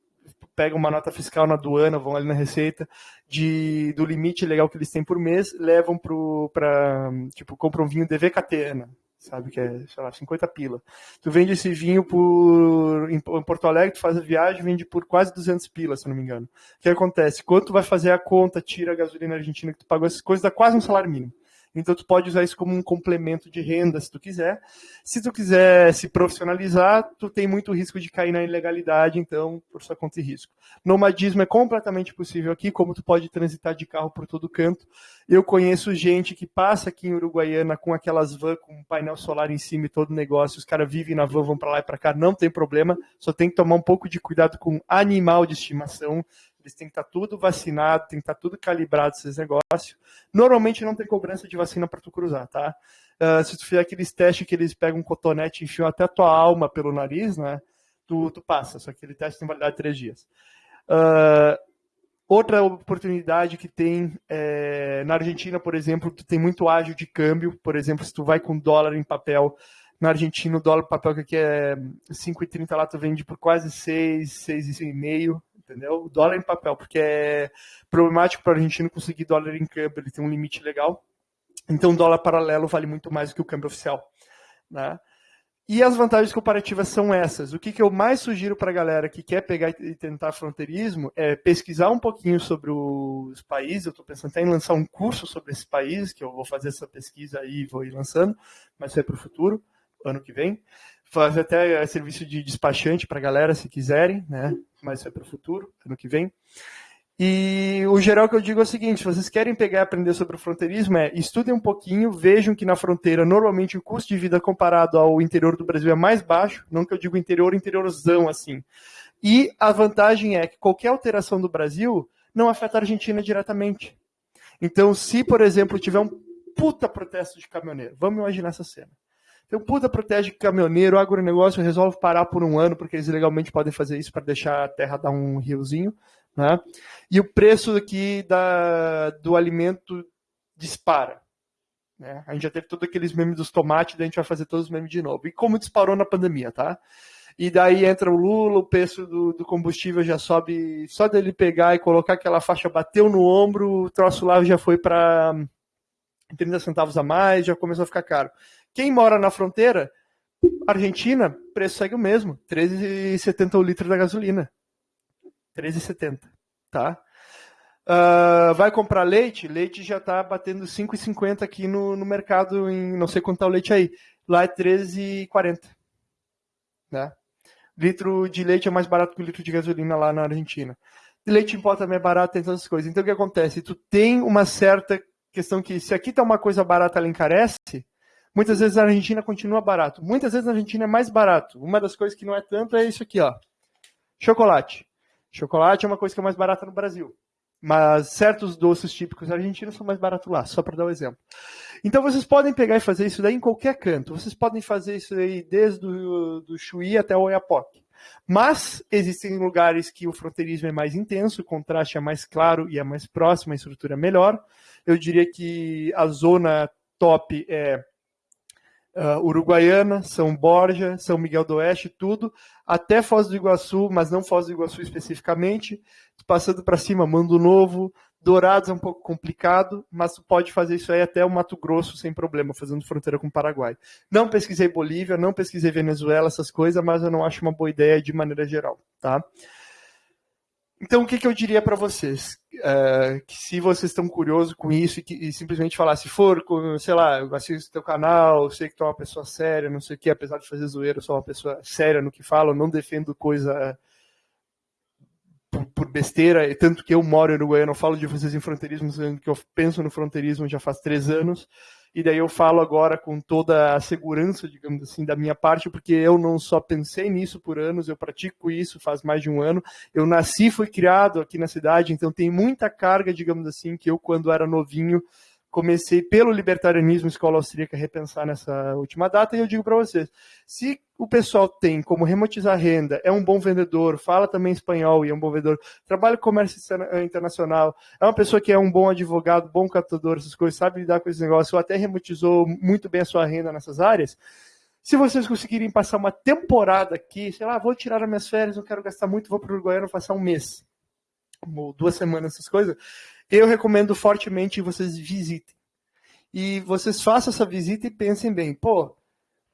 S2: pegam uma nota fiscal na aduana, vão ali na receita, de, do limite legal que eles têm por mês, levam para, tipo, compram um vinho DVKT, né? sabe, que é, sei lá, 50 pila. Tu vende esse vinho por, em, Porto Alegre, tu faz a viagem, vende por quase 200 pila, se não me engano. O que acontece? Quando tu vai fazer a conta, tira a gasolina argentina que tu pagou, essas coisas, dá quase um salário mínimo. Então tu pode usar isso como um complemento de renda se tu quiser. Se tu quiser se profissionalizar, tu tem muito risco de cair na ilegalidade, então por sua conta e risco. Nomadismo é completamente possível aqui, como tu pode transitar de carro por todo canto. Eu conheço gente que passa aqui em Uruguaiana com aquelas van com um painel solar em cima e todo negócio, os caras vivem na van, vão para lá e para cá, não tem problema, só tem que tomar um pouco de cuidado com animal de estimação eles têm que estar tá tudo vacinado, tem que estar tá tudo calibrado esses negócios. Normalmente não tem cobrança de vacina para tu cruzar, tá? Uh, se tu fizer aqueles testes que eles pegam um cotonete e enfiam até a tua alma pelo nariz, né? Tu, tu passa, só que aquele teste tem validade de três dias. Uh, outra oportunidade que tem é, na Argentina, por exemplo, tu tem muito ágil de câmbio. Por exemplo, se tu vai com dólar em papel, na Argentina o dólar papel que aqui é 5,30 lá tu vende por quase 6, 6,5 entendeu? O dólar em papel, porque é problemático para o argentino conseguir dólar em câmbio, ele tem um limite legal. Então, dólar paralelo vale muito mais do que o câmbio oficial. Né? E as vantagens comparativas são essas. O que, que eu mais sugiro para a galera que quer pegar e tentar fronteirismo é pesquisar um pouquinho sobre os países. Eu estou pensando até em lançar um curso sobre esses países, que eu vou fazer essa pesquisa aí e vou ir lançando, mas isso é para o futuro, ano que vem fazer até serviço de despachante para a galera, se quiserem, né? Mas isso é para o futuro, ano que vem. E o geral que eu digo é o seguinte: se vocês querem pegar e aprender sobre o fronteirismo, é estudem um pouquinho, vejam que na fronteira, normalmente, o custo de vida comparado ao interior do Brasil é mais baixo, não que eu digo interior, interiorzão assim. E a vantagem é que qualquer alteração do Brasil não afeta a Argentina diretamente. Então, se, por exemplo, tiver um puta protesto de caminhoneiro, vamos imaginar essa cena. Então, puta protege caminhoneiro, agronegócio resolve parar por um ano, porque eles legalmente podem fazer isso para deixar a terra dar um riozinho. Né? E o preço aqui da, do alimento dispara. Né? A gente já teve todos aqueles memes dos tomates, daí a gente vai fazer todos os memes de novo. E como disparou na pandemia, tá? E daí entra o Lula, o preço do, do, combustível já sobe, só dele pegar e colocar aquela faixa, bateu no ombro, o troço lá já foi para 30 centavos a mais, já começou a ficar caro. Quem mora na fronteira, Argentina, preço segue o mesmo, 13,70 o litro da gasolina. 13,70, tá? Uh, vai comprar leite, leite já está batendo 5,50 aqui no, no mercado, em não sei quanto tá o leite aí. Lá é 13,40. Né? Litro de leite é mais barato que o litro de gasolina lá na Argentina. Leite em pó também é barato, tem todas essas coisas. Então o que acontece? Tu tem uma certa questão que se aqui tá uma coisa barata, ela encarece, muitas vezes a Argentina continua barato. Muitas vezes a Argentina é mais barato. Uma das coisas que não é tanto é isso aqui, ó. Chocolate. Chocolate é uma coisa que é mais barata no Brasil. Mas certos doces típicos argentinos são mais baratos lá, só para dar um exemplo. Então vocês podem pegar e fazer isso daí em qualquer canto. Vocês podem fazer isso aí desde o do Chuí até o Oiapoque. Mas existem lugares que o fronteirismo é mais intenso, o contraste é mais claro e é mais próximo, a estrutura é melhor. Eu diria que a zona top é uh, Uruguaiana, São Borja, São Miguel do Oeste, tudo, até Foz do Iguaçu, mas não Foz do Iguaçu especificamente, passando para cima, Mando Novo, Dourados é um pouco complicado, mas pode fazer isso aí até o Mato Grosso sem problema, fazendo fronteira com o Paraguai. Não pesquisei Bolívia, não pesquisei Venezuela, essas coisas, mas eu não acho uma boa ideia de maneira geral, tá? Então, o que, que eu diria para vocês? É, que se vocês estão curiosos com isso e, que, e simplesmente falar, se for, sei lá, eu assisto teu canal, sei que tu é uma pessoa séria, não sei o que, apesar de fazer zoeira, eu sou uma pessoa séria no que falo, não defendo coisa por, por, besteira, tanto que eu moro em Uruguai, eu não falo de vocês em fronteirismo, que eu penso no fronteirismo já faz três anos, e daí eu falo agora com toda a segurança, digamos assim, da minha parte, porque eu não só pensei nisso por anos, eu pratico isso faz mais de um ano, eu nasci, fui criado aqui na cidade, então tem muita carga, digamos assim, que eu quando era novinho comecei pelo libertarianismo escola austríaca repensar nessa última data e eu digo para vocês, se o pessoal tem como remotizar renda, é um bom vendedor, fala também espanhol e é um bom vendedor, trabalha com comércio internacional, é uma pessoa que é um bom advogado, bom captador, essas coisas, sabe lidar com esses negócios, ou até remotizou muito bem a sua renda nessas áreas, se vocês conseguirem passar uma temporada aqui, sei lá, vou tirar as minhas férias, não quero gastar muito, vou para o Uruguaiano passar um mês, ou duas semanas, essas coisas, eu recomendo fortemente que vocês visitem. E vocês façam essa visita e pensem bem, pô,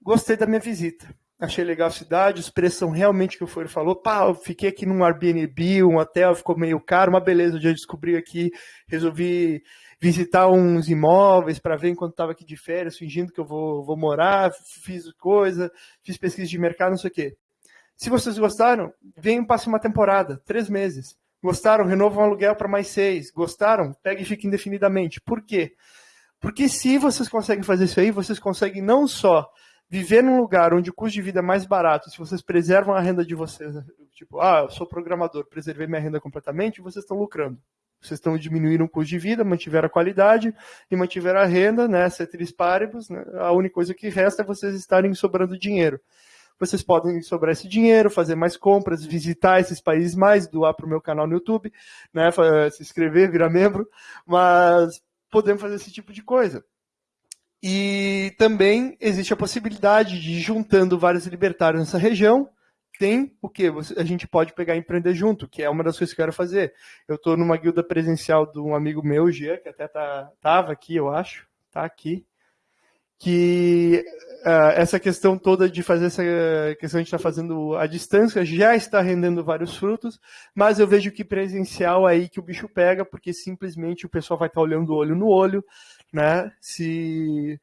S2: gostei da minha visita. Achei legal a cidade, os preços são realmente que o Folha falou. Pá, eu fiquei aqui num Airbnb, um hotel, ficou meio caro, uma beleza. Eu já descobri aqui, resolvi visitar uns imóveis para ver enquanto estava aqui de férias, fingindo que eu vou, vou morar, fiz coisa, fiz pesquisa de mercado, não sei o quê. Se vocês gostaram, venham passe uma temporada, três meses. Gostaram? Renovam o aluguel para mais seis. Gostaram? Pega e fica indefinidamente. Por quê? Porque se vocês conseguem fazer isso aí, vocês conseguem não só viver num lugar onde o custo de vida é mais barato, se vocês preservam a renda de vocês, tipo, ah, eu sou programador, preservei minha renda completamente, vocês estão lucrando. Vocês estão diminuindo o custo de vida, mantiveram a qualidade e mantiveram a renda, né, ceteris paribus, né, a única coisa que resta é vocês estarem sobrando dinheiro vocês podem sobrar esse dinheiro, fazer mais compras, visitar esses países mais, doar para o meu canal no YouTube, né, se inscrever, virar membro, mas podemos fazer esse tipo de coisa. E também existe a possibilidade de, juntando vários libertários nessa região, tem o que? A gente pode pegar e empreender junto, que é uma das coisas que eu quero fazer. Eu estou numa guilda presencial de um amigo meu, Gia, que até tá, tava aqui, eu acho, tá aqui que uh, essa questão toda de fazer essa questão de estar tá fazendo a distância já está rendendo vários frutos, mas eu vejo que presencial é aí que o bicho pega, porque simplesmente o pessoal vai estar tá olhando olho no olho, né? Se,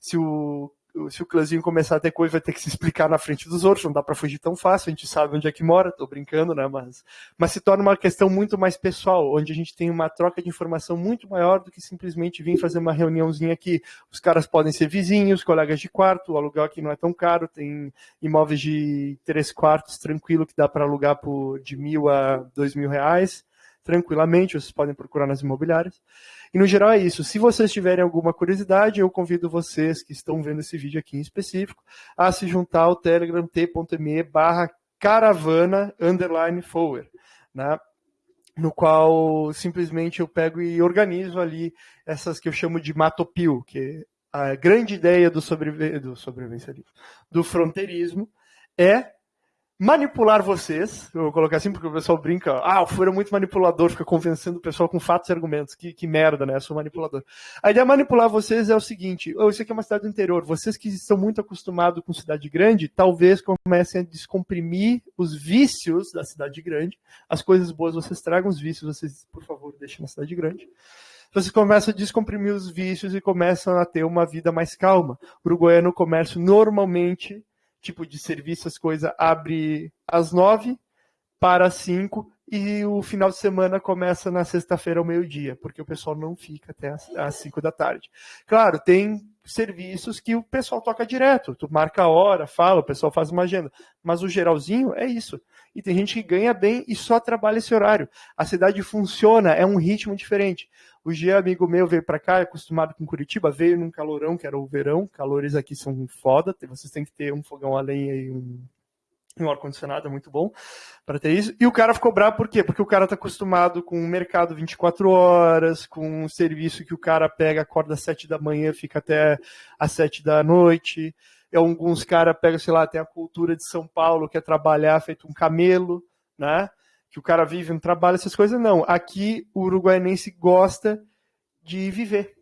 S2: se o se o clãzinho começar a ter coisa, vai ter que se explicar na frente dos outros, não dá para fugir tão fácil, a gente sabe onde é que mora, tô brincando, né, mas, mas se torna uma questão muito mais pessoal, onde a gente tem uma troca de informação muito maior do que simplesmente vir fazer uma reuniãozinha aqui. Os caras podem ser vizinhos, colegas de quarto, o aluguel aqui não é tão caro, tem imóveis de três quartos tranquilo que dá para alugar por de mil a dois mil reais, tranquilamente, vocês podem procurar nas imobiliárias. E no geral é isso. Se vocês tiverem alguma curiosidade, eu convido vocês que estão vendo esse vídeo aqui em específico a se juntar ao Telegram t.me barra caravana underline forward, né? no qual simplesmente eu pego e organizo ali essas que eu chamo de matopil, que a grande ideia do, sobrevi do sobrevivência do fronteirismo é manipular vocês, eu vou colocar assim porque o pessoal brinca, ah, o Furo é muito manipulador, fica convencendo o pessoal com fatos e argumentos, que, que merda, né, eu sou manipulador. A ideia de manipular vocês é o seguinte, isso aqui é uma cidade do interior, vocês que estão muito acostumados com cidade grande, talvez comecem a descomprimir os vícios da cidade grande, as coisas boas vocês tragam, os vícios vocês, por favor, deixem na cidade grande. Vocês começam a descomprimir os vícios e começam a ter uma vida mais calma. O uruguaiano comércio normalmente tipo de serviço, as coisas, abre às nove para as cinco e o final de semana começa na sexta-feira ao meio-dia, porque o pessoal não fica até às cinco da tarde. Claro, tem serviços que o pessoal toca direto, tu marca a hora, fala, o pessoal faz uma agenda, mas o geralzinho é isso. E tem gente que ganha bem e só trabalha esse horário. A cidade funciona, é um ritmo diferente. O G, amigo meu, veio para cá, acostumado com Curitiba, veio num calorão, que era o verão. Calores aqui são foda, vocês têm que ter um fogão a lenha e um, um ar-condicionado, é muito bom para ter isso. E o cara ficou bravo por quê? Porque o cara tá acostumado com o mercado 24 horas, com um serviço que o cara pega, acorda às 7 da manhã, fica até às 7 da noite. E alguns caras pegam, sei lá, tem a cultura de São Paulo, que é trabalhar feito um camelo, né? Que o cara vive, não trabalha, essas coisas, não. Aqui o uruguaianense gosta de viver.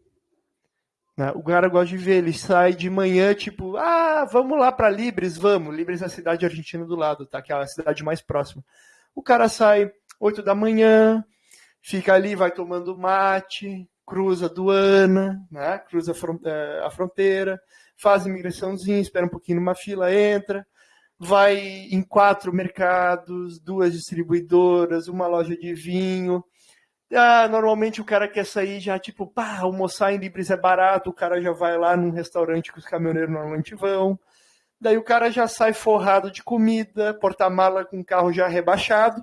S2: Né? O cara gosta de viver, ele sai de manhã, tipo, ah, vamos lá para Libres, vamos. Libres é a cidade argentina do lado, tá? Que é a cidade mais próxima. O cara sai 8 da manhã, fica ali, vai tomando mate, cruza a aduana, né? cruza a eh, fronteira, faz imigraçãozinha, espera um pouquinho numa fila, entra, vai em quatro mercados, duas distribuidoras, uma loja de vinho. Ah, normalmente o cara quer sair já, tipo, pá, almoçar em Libres é barato, o cara já vai lá num restaurante que os caminhoneiros normalmente vão. Daí o cara já sai forrado de comida, porta-mala com o carro já rebaixado,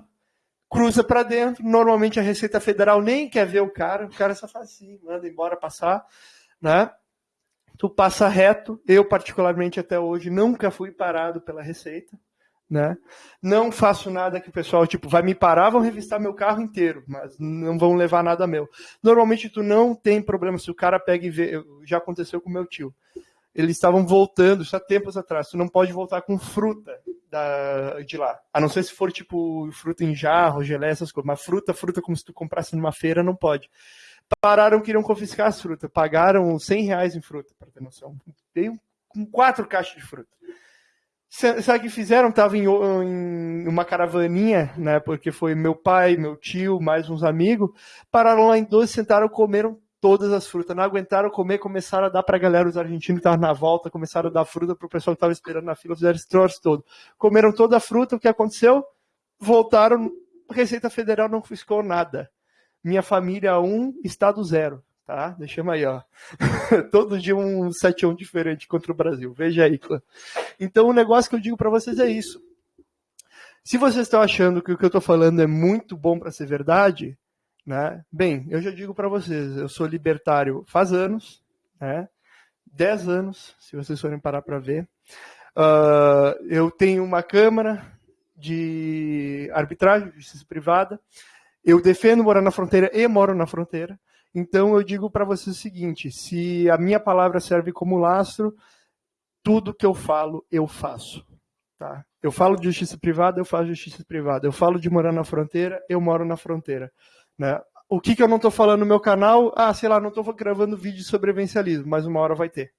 S2: cruza para dentro. Normalmente a Receita Federal nem quer ver o cara, o cara só faz assim, manda embora passar, né? Tu passa reto. Eu, particularmente, até hoje, nunca fui parado pela Receita. Né? Não faço nada que o pessoal, tipo, vai me parar, vão revistar meu carro inteiro, mas não vão levar nada meu. Normalmente tu não tem problema se o cara pega e vê, já aconteceu com meu tio. Eles estavam voltando, isso há tempos atrás. Tu não pode voltar com fruta da, de lá. A não ser se for tipo fruta em jarro, gelé, essas coisas. Mas fruta, fruta como se tu comprasse numa feira, não pode pararam, queriam confiscar as frutas. Pagaram 100 reais em fruta, para ter noção. Veio com quatro caixas de fruta. Sabe o que fizeram? Tava em, em, uma caravaninha, né? Porque foi meu pai, meu tio, mais uns amigos. Pararam lá em dois, sentaram, comeram todas as frutas. Não aguentaram comer, começaram a dar para a galera, os argentinos que estavam na volta, começaram a dar fruta para o pessoal que estava esperando na fila, fizeram esse troço todo. Comeram toda a fruta, o que aconteceu? Voltaram, Receita Federal não fiscou nada. Minha família 1, estado 0. Tá? Deixamos aí, ó. Todo dia um 7 1 diferente contra o Brasil. Veja aí, clã. Então, o negócio que eu digo para vocês é isso. Se vocês estão achando que o que eu estou falando é muito bom para ser verdade, né? Bem, eu já digo para vocês, eu sou libertário faz anos, né? 10 anos, se vocês forem parar para ver. Uh, eu tenho uma câmara de arbitragem, justiça privada. Eu defendo morar na fronteira e moro na fronteira. Então eu digo para vocês o seguinte: se a minha palavra serve como lastro, tudo que eu falo, eu faço. Tá? Eu falo de justiça privada, eu faço justiça privada. Eu falo de morar na fronteira, eu moro na fronteira. Né? O que, que eu não estou falando no meu canal? Ah, sei lá, não estou gravando vídeo de sobrevivencialismo, mas uma hora vai ter.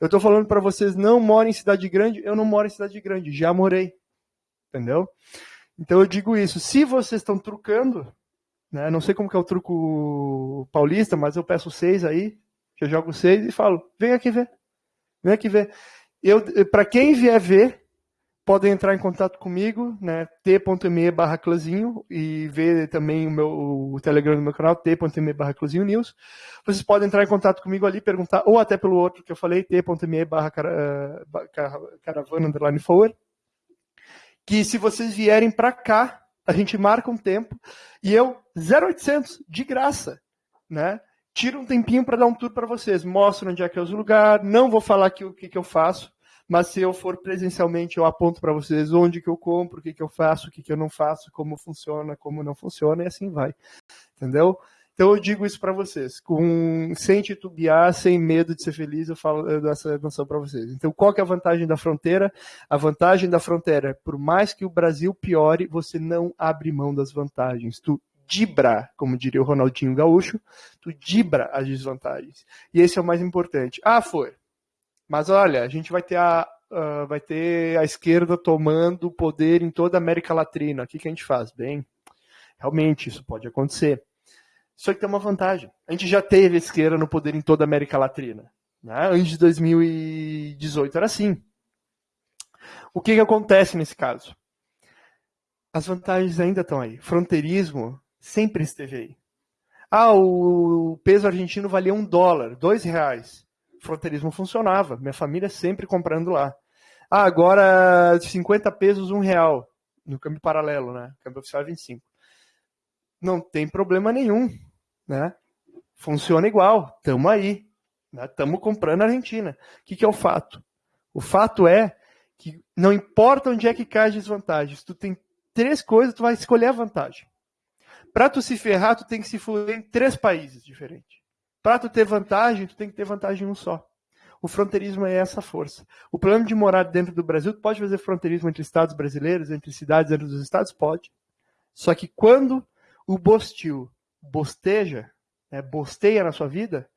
S2: Eu estou falando para vocês, não morem em cidade grande, eu não moro em cidade grande, já morei. Entendeu? Então eu digo isso. Se vocês estão trucando, né, não sei como que é o truco paulista, mas eu peço seis aí, eu jogo seis e falo, vem aqui ver. Vem aqui ver. Eu, para quem vier ver, podem entrar em contato comigo, né, t.me barra clãzinho, e ver também o meu o Telegram do meu canal, t.me barra clãzinho news. Vocês podem entrar em contato comigo ali, perguntar, ou até pelo outro que eu falei, t.me barra eh, caravana underline forward que se vocês vierem para cá, a gente marca um tempo e eu 0800 de graça, né? Tiro um tempinho para dar um tour para vocês, mostro onde é que é os lugares, não vou falar aqui o que, que eu faço, mas se eu for presencialmente eu aponto para vocês onde que eu compro, o que que eu faço, o que que eu não faço, como funciona, como não funciona e assim vai. Entendeu? Então eu digo isso para vocês, com sem titubear, sem medo de ser feliz, eu falo dou essa noção para vocês. Então qual que é a vantagem da fronteira? A vantagem da fronteira por mais que o Brasil piore, você não abre mão das vantagens. Tu dibra, como diria o Ronaldinho Gaúcho, tu dibra as desvantagens. E esse é o mais importante. Ah, foi. Mas olha, a gente vai ter a, uh, vai ter a esquerda tomando poder em toda a América Latina. O que, que a gente faz? Bem, realmente isso pode acontecer. Só que tem uma vantagem. A gente já teve esquerda no poder em toda a América Latina. Né? Antes de 2018 era assim. O que, que acontece nesse caso? As vantagens ainda estão aí. Fronteirismo sempre esteve aí. Ah, o peso argentino valia um dólar, dois reais. fronteirismo funcionava. Minha família sempre comprando lá. Ah, agora 50 pesos, um real. No câmbio paralelo, né? Câmbio oficial é 25 não tem problema nenhum, né? Funciona igual, estamos aí, né? comprando a Argentina. O que, que é o fato? O fato é que não importa onde é que cai as desvantagens, tu tem três coisas, tu vai escolher a vantagem. Para tu se ferrar, tu tem que se fuder em três países diferentes. Para tu ter vantagem, tu tem que ter vantagem em um só. O fronteirismo é essa força. O plano de morar dentro do Brasil, tu pode fazer fronteirismo entre estados brasileiros, entre cidades dentro dos estados? Pode. Só que quando o bostil bosteja, né, bosteia na sua vida,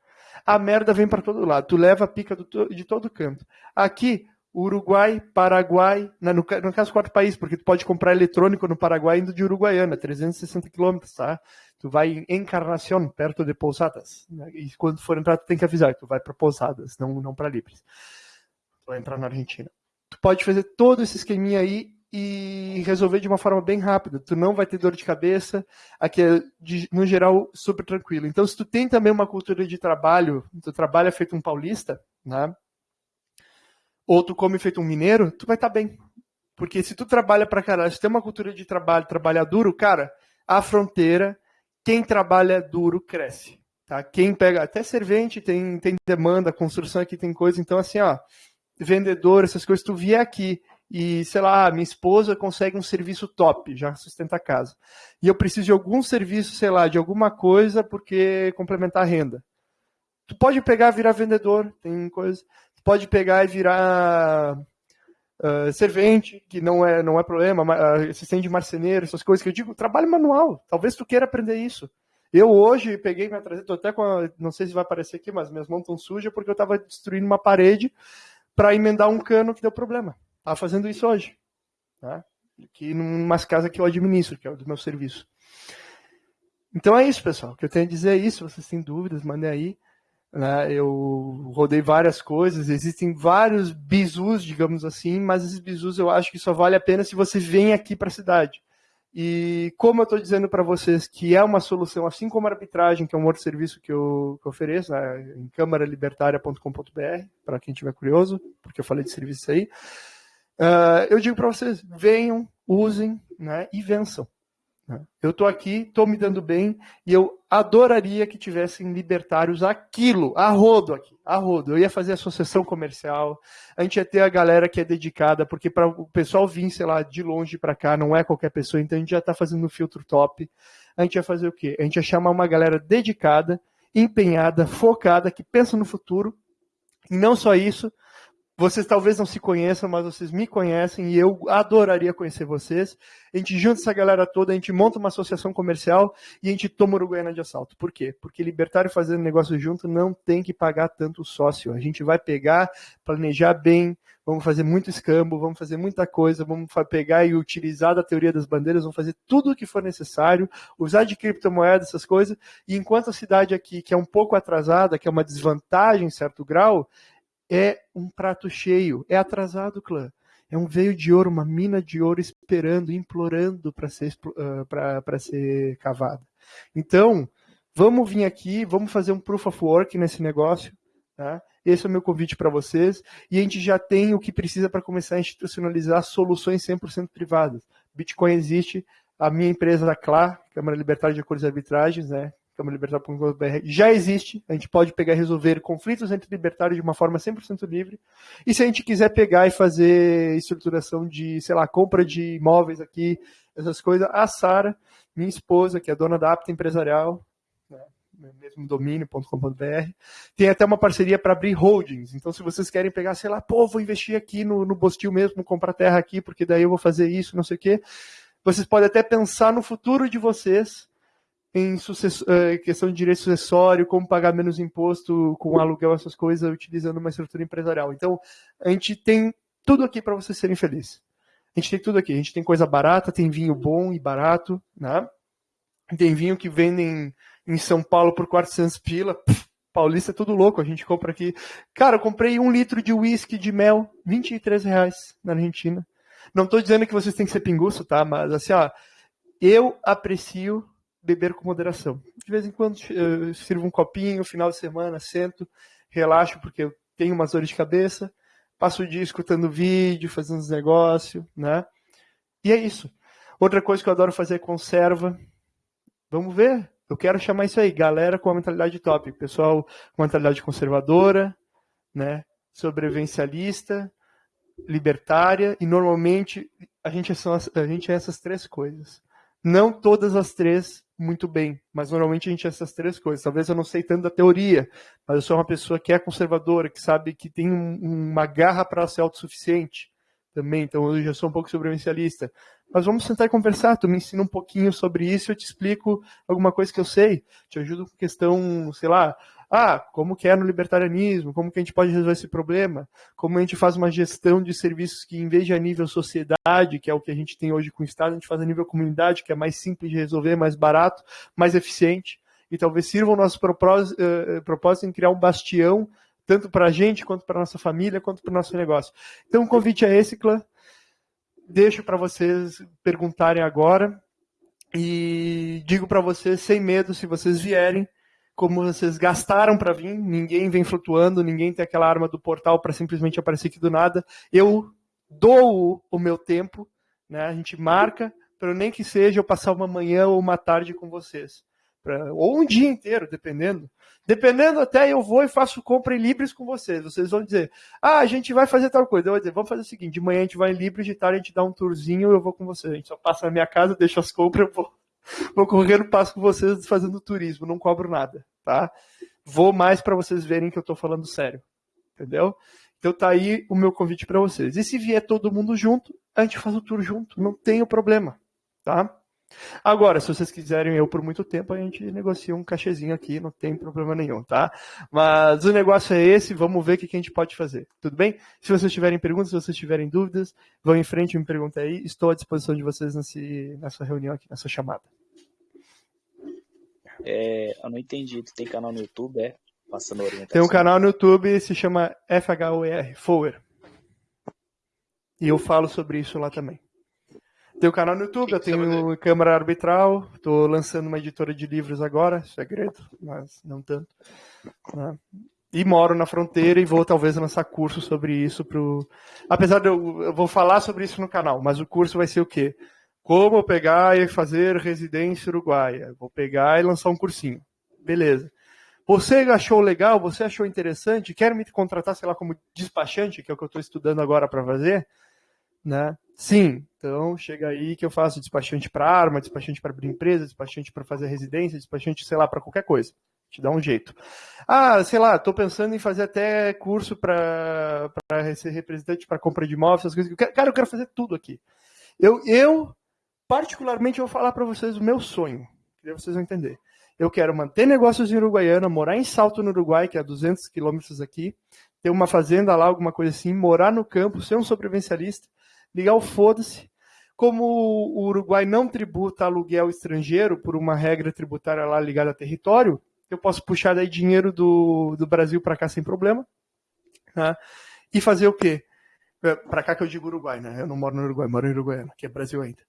S2: a merda vem para todo lado. Tu leva a pica do, de todo canto. Aqui, Uruguai, Paraguai, no, no caso quatro países, porque tu pode comprar eletrônico no Paraguai indo de Uruguaiana, 360 quilômetros, tá? Tu vai em Encarnação, perto de Pousadas. Né? E quando for entrar, tu tem que avisar que tu vai para Pousadas, não, não para Libres. Tu vai entrar na Argentina. Tu pode fazer todo esse esqueminha aí e resolver de uma forma bem rápida. Tu não vai ter dor de cabeça, aqui é, de, no geral, super tranquilo. Então, se tu tem também uma cultura de trabalho, tu trabalha feito um paulista, né? Ou tu come feito um mineiro, tu vai estar tá bem. Porque se tu trabalha pra caralho, se tem uma cultura de trabalho, trabalhar duro, cara, a fronteira, quem trabalha duro cresce. Tá? Quem pega, até servente tem, tem demanda, construção aqui tem coisa, então assim, ó, vendedor, essas coisas, tu vier aqui e, sei lá, minha esposa consegue um serviço top, já sustenta a casa. E eu preciso de algum serviço, sei lá, de alguma coisa, porque complementar a renda. Tu pode pegar e virar vendedor, tem coisa. Tu pode pegar e virar uh, servente, que não é, não é problema, uh, assistente de marceneiro, essas coisas que eu digo, trabalho manual. Talvez tu queira aprender isso. Eu hoje peguei minha traseira, tô até com a, não sei se vai aparecer aqui, mas minhas mãos estão sujas porque eu estava destruindo uma parede para emendar um cano que deu problema. Tá fazendo isso hoje. Tá? Aqui numa casa que eu administro, que é o do meu serviço. Então é isso, pessoal. O que eu tenho a dizer é isso. Vocês têm dúvidas, mandem aí. Né? Eu rodei várias coisas, existem vários bizus, digamos assim, mas esses bizus eu acho que só vale a pena se você vem aqui para a cidade. E como eu estou dizendo para vocês que é uma solução, assim como a arbitragem, que é um outro serviço que eu, que eu ofereço né, em câmaralibertaria.com.br, para quem tiver curioso, porque eu falei de serviço aí. Uh, eu digo para vocês, venham, usem né, e vençam. Né? Eu estou aqui, estou me dando bem e eu adoraria que tivessem libertários aquilo, a rodo aqui, a rodo. Eu ia fazer associação comercial, a gente ia ter a galera que é dedicada, porque para o pessoal vir, sei lá, de longe para cá, não é qualquer pessoa, então a gente já está fazendo um filtro top. A gente ia fazer o quê? A gente ia chamar uma galera dedicada, empenhada, focada, que pensa no futuro. E não só isso, vocês talvez não se conheçam, mas vocês me conhecem e eu adoraria conhecer vocês. A gente junta essa galera toda, a gente monta uma associação comercial e a gente toma Uruguaiana de assalto. Por quê? Porque libertário fazendo negócio junto não tem que pagar tanto sócio. A gente vai pegar, planejar bem, vamos fazer muito escambo, vamos fazer muita coisa, vamos pegar e utilizar da teoria das bandeiras, vamos fazer tudo o que for necessário, usar de criptomoeda, essas coisas. E enquanto a cidade aqui, que é um pouco atrasada, que é uma desvantagem em certo grau, é um prato cheio, é atrasado, clã. É um veio de ouro, uma mina de ouro esperando, implorando para ser, uh, ser cavada. Então, vamos vir aqui, vamos fazer um proof of work nesse negócio. Tá? Esse é o meu convite para vocês. E a gente já tem o que precisa para começar a institucionalizar soluções 100% privadas. Bitcoin existe, a minha empresa da CLA, Câmara Libertária de Acordos e Arbitragens, né, câmaralibertária.com.br já existe. A gente pode pegar e resolver conflitos entre libertários de uma forma 100% livre. E se a gente quiser pegar e fazer estruturação de, sei lá, compra de imóveis aqui, essas coisas, a Sara, minha esposa, que é dona da Apta Empresarial, né? mesmo domínio.com.br. Tem até uma parceria para abrir holdings. Então, se vocês querem pegar, sei lá, pô, vou investir aqui no, no Bostil mesmo, comprar terra aqui, porque daí eu vou fazer isso, não sei o quê. Vocês podem até pensar no futuro de vocês em uh, questão de direito sucessório, como pagar menos imposto com aluguel, essas coisas, utilizando uma estrutura empresarial. Então, a gente tem tudo aqui para vocês serem felizes. A gente tem tudo aqui. A gente tem coisa barata, tem vinho bom e barato, né? Tem vinho que vendem em São Paulo por 400 pila. Pff, paulista é tudo louco, a gente compra aqui. Cara, eu comprei um litro de uísque de mel, 23 reais na Argentina. Não estou dizendo que vocês têm que ser pinguço, tá? Mas assim, ó, eu aprecio beber com moderação. De vez em quando eu sirvo um copinho, final de semana, sento, relaxo, porque eu tenho umas dores de cabeça, passo o dia escutando vídeo, fazendo os negócios, né? E é isso. Outra coisa que eu adoro fazer é conserva. Vamos ver. Eu quero chamar isso aí, galera com a mentalidade top. Pessoal com mentalidade conservadora, né? Sobrevivencialista, libertária, e normalmente a gente, é só, a gente é essas três coisas. Não todas as três muito bem, mas normalmente a gente é essas três coisas. Talvez eu não sei tanto da teoria, mas eu sou uma pessoa que é conservadora, que sabe que tem um, uma garra para ser autossuficiente também, então eu já sou um pouco sobrevivencialista. Mas vamos sentar e conversar, tu me ensina um pouquinho sobre isso, eu te explico alguma coisa que eu sei, te ajudo com questão, sei lá, ah, como que é no libertarianismo, como que a gente pode resolver esse problema, como a gente faz uma gestão de serviços que, em vez de a nível sociedade, que é o que a gente tem hoje com o Estado, a gente faz a nível comunidade, que é mais simples de resolver, mais barato, mais eficiente, e talvez sirva o nosso propósito, uh, propósito em criar um bastião, tanto para a gente, quanto para a nossa família, quanto para o nosso negócio. Então, o convite é esse, clã. Deixo para vocês perguntarem agora, e digo para vocês, sem medo, se vocês vierem, como vocês gastaram para vir, ninguém vem flutuando, ninguém tem aquela arma do portal para simplesmente aparecer aqui do nada. Eu dou o meu tempo, né? A gente marca para nem que seja eu passar uma manhã ou uma tarde com vocês. Pra, ou um dia inteiro, dependendo. Dependendo até eu vou e faço compra em Libres com vocês. Vocês vão dizer, ah, a gente vai fazer tal coisa. Eu vou dizer, vamos fazer o seguinte, de manhã a gente vai em Libres, de tarde a gente dá um tourzinho eu vou com vocês. A gente só passa na minha casa, deixa as compras, eu vou Vou correr no passo com vocês fazendo turismo, não cobro nada, tá? Vou mais para vocês verem que eu estou falando sério, entendeu? Então tá aí o meu convite para vocês. E se vier todo mundo junto, a gente faz o tour junto, não tem o problema, tá? Agora, se vocês quiserem eu por muito tempo, a gente negocia um cachezinho aqui, não tem problema nenhum, tá? Mas o negócio é esse, vamos ver o que a gente pode fazer. Tudo bem? Se vocês tiverem perguntas, se vocês tiverem dúvidas, vão em frente e me perguntem aí. Estou à disposição de vocês nesse, nessa reunião aqui, nessa chamada.
S3: É, eu não entendi. Tu tem canal no YouTube, é? Passando orientação.
S2: Tem um canal no YouTube, se chama FHOR, Fower. E eu falo sobre isso lá também. Tem o canal no YouTube, eu tenho câmara arbitral, estou lançando uma editora de livros agora, segredo, mas não tanto. Né? E moro na fronteira e vou talvez lançar curso sobre isso pro. Apesar de eu, eu vou falar sobre isso no canal, mas o curso vai ser o quê? Como pegar e fazer residência uruguaia. Vou pegar e lançar um cursinho. Beleza. Você achou legal? Você achou interessante? Quer me contratar, sei lá, como despachante, que é o que eu estou estudando agora para fazer? Né? Sim, então chega aí que eu faço despachante para arma, despachante para abrir empresa, despachante para fazer residência, despachante, sei lá, para qualquer coisa. Te dá um jeito. Ah, sei lá, estou pensando em fazer até curso para ser representante para compra de imóveis, essas coisas. Cara, eu quero fazer tudo aqui. Eu, eu particularmente, vou falar para vocês o meu sonho, que vocês vão entender. Eu quero manter negócios em Uruguaiana, morar em Salto, no Uruguai, que é a 200 quilômetros aqui, ter uma fazenda lá, alguma coisa assim, morar no campo, ser um sobrevivencialista, ligar o foda-se. Como o Uruguai não tributa aluguel estrangeiro por uma regra tributária lá ligada a território, eu posso puxar daí dinheiro do, do Brasil para cá sem problema. Né? E fazer o quê? É, para cá que eu digo Uruguai, né? Eu não moro no Uruguai, moro em Uruguaiana, que é Brasil ainda.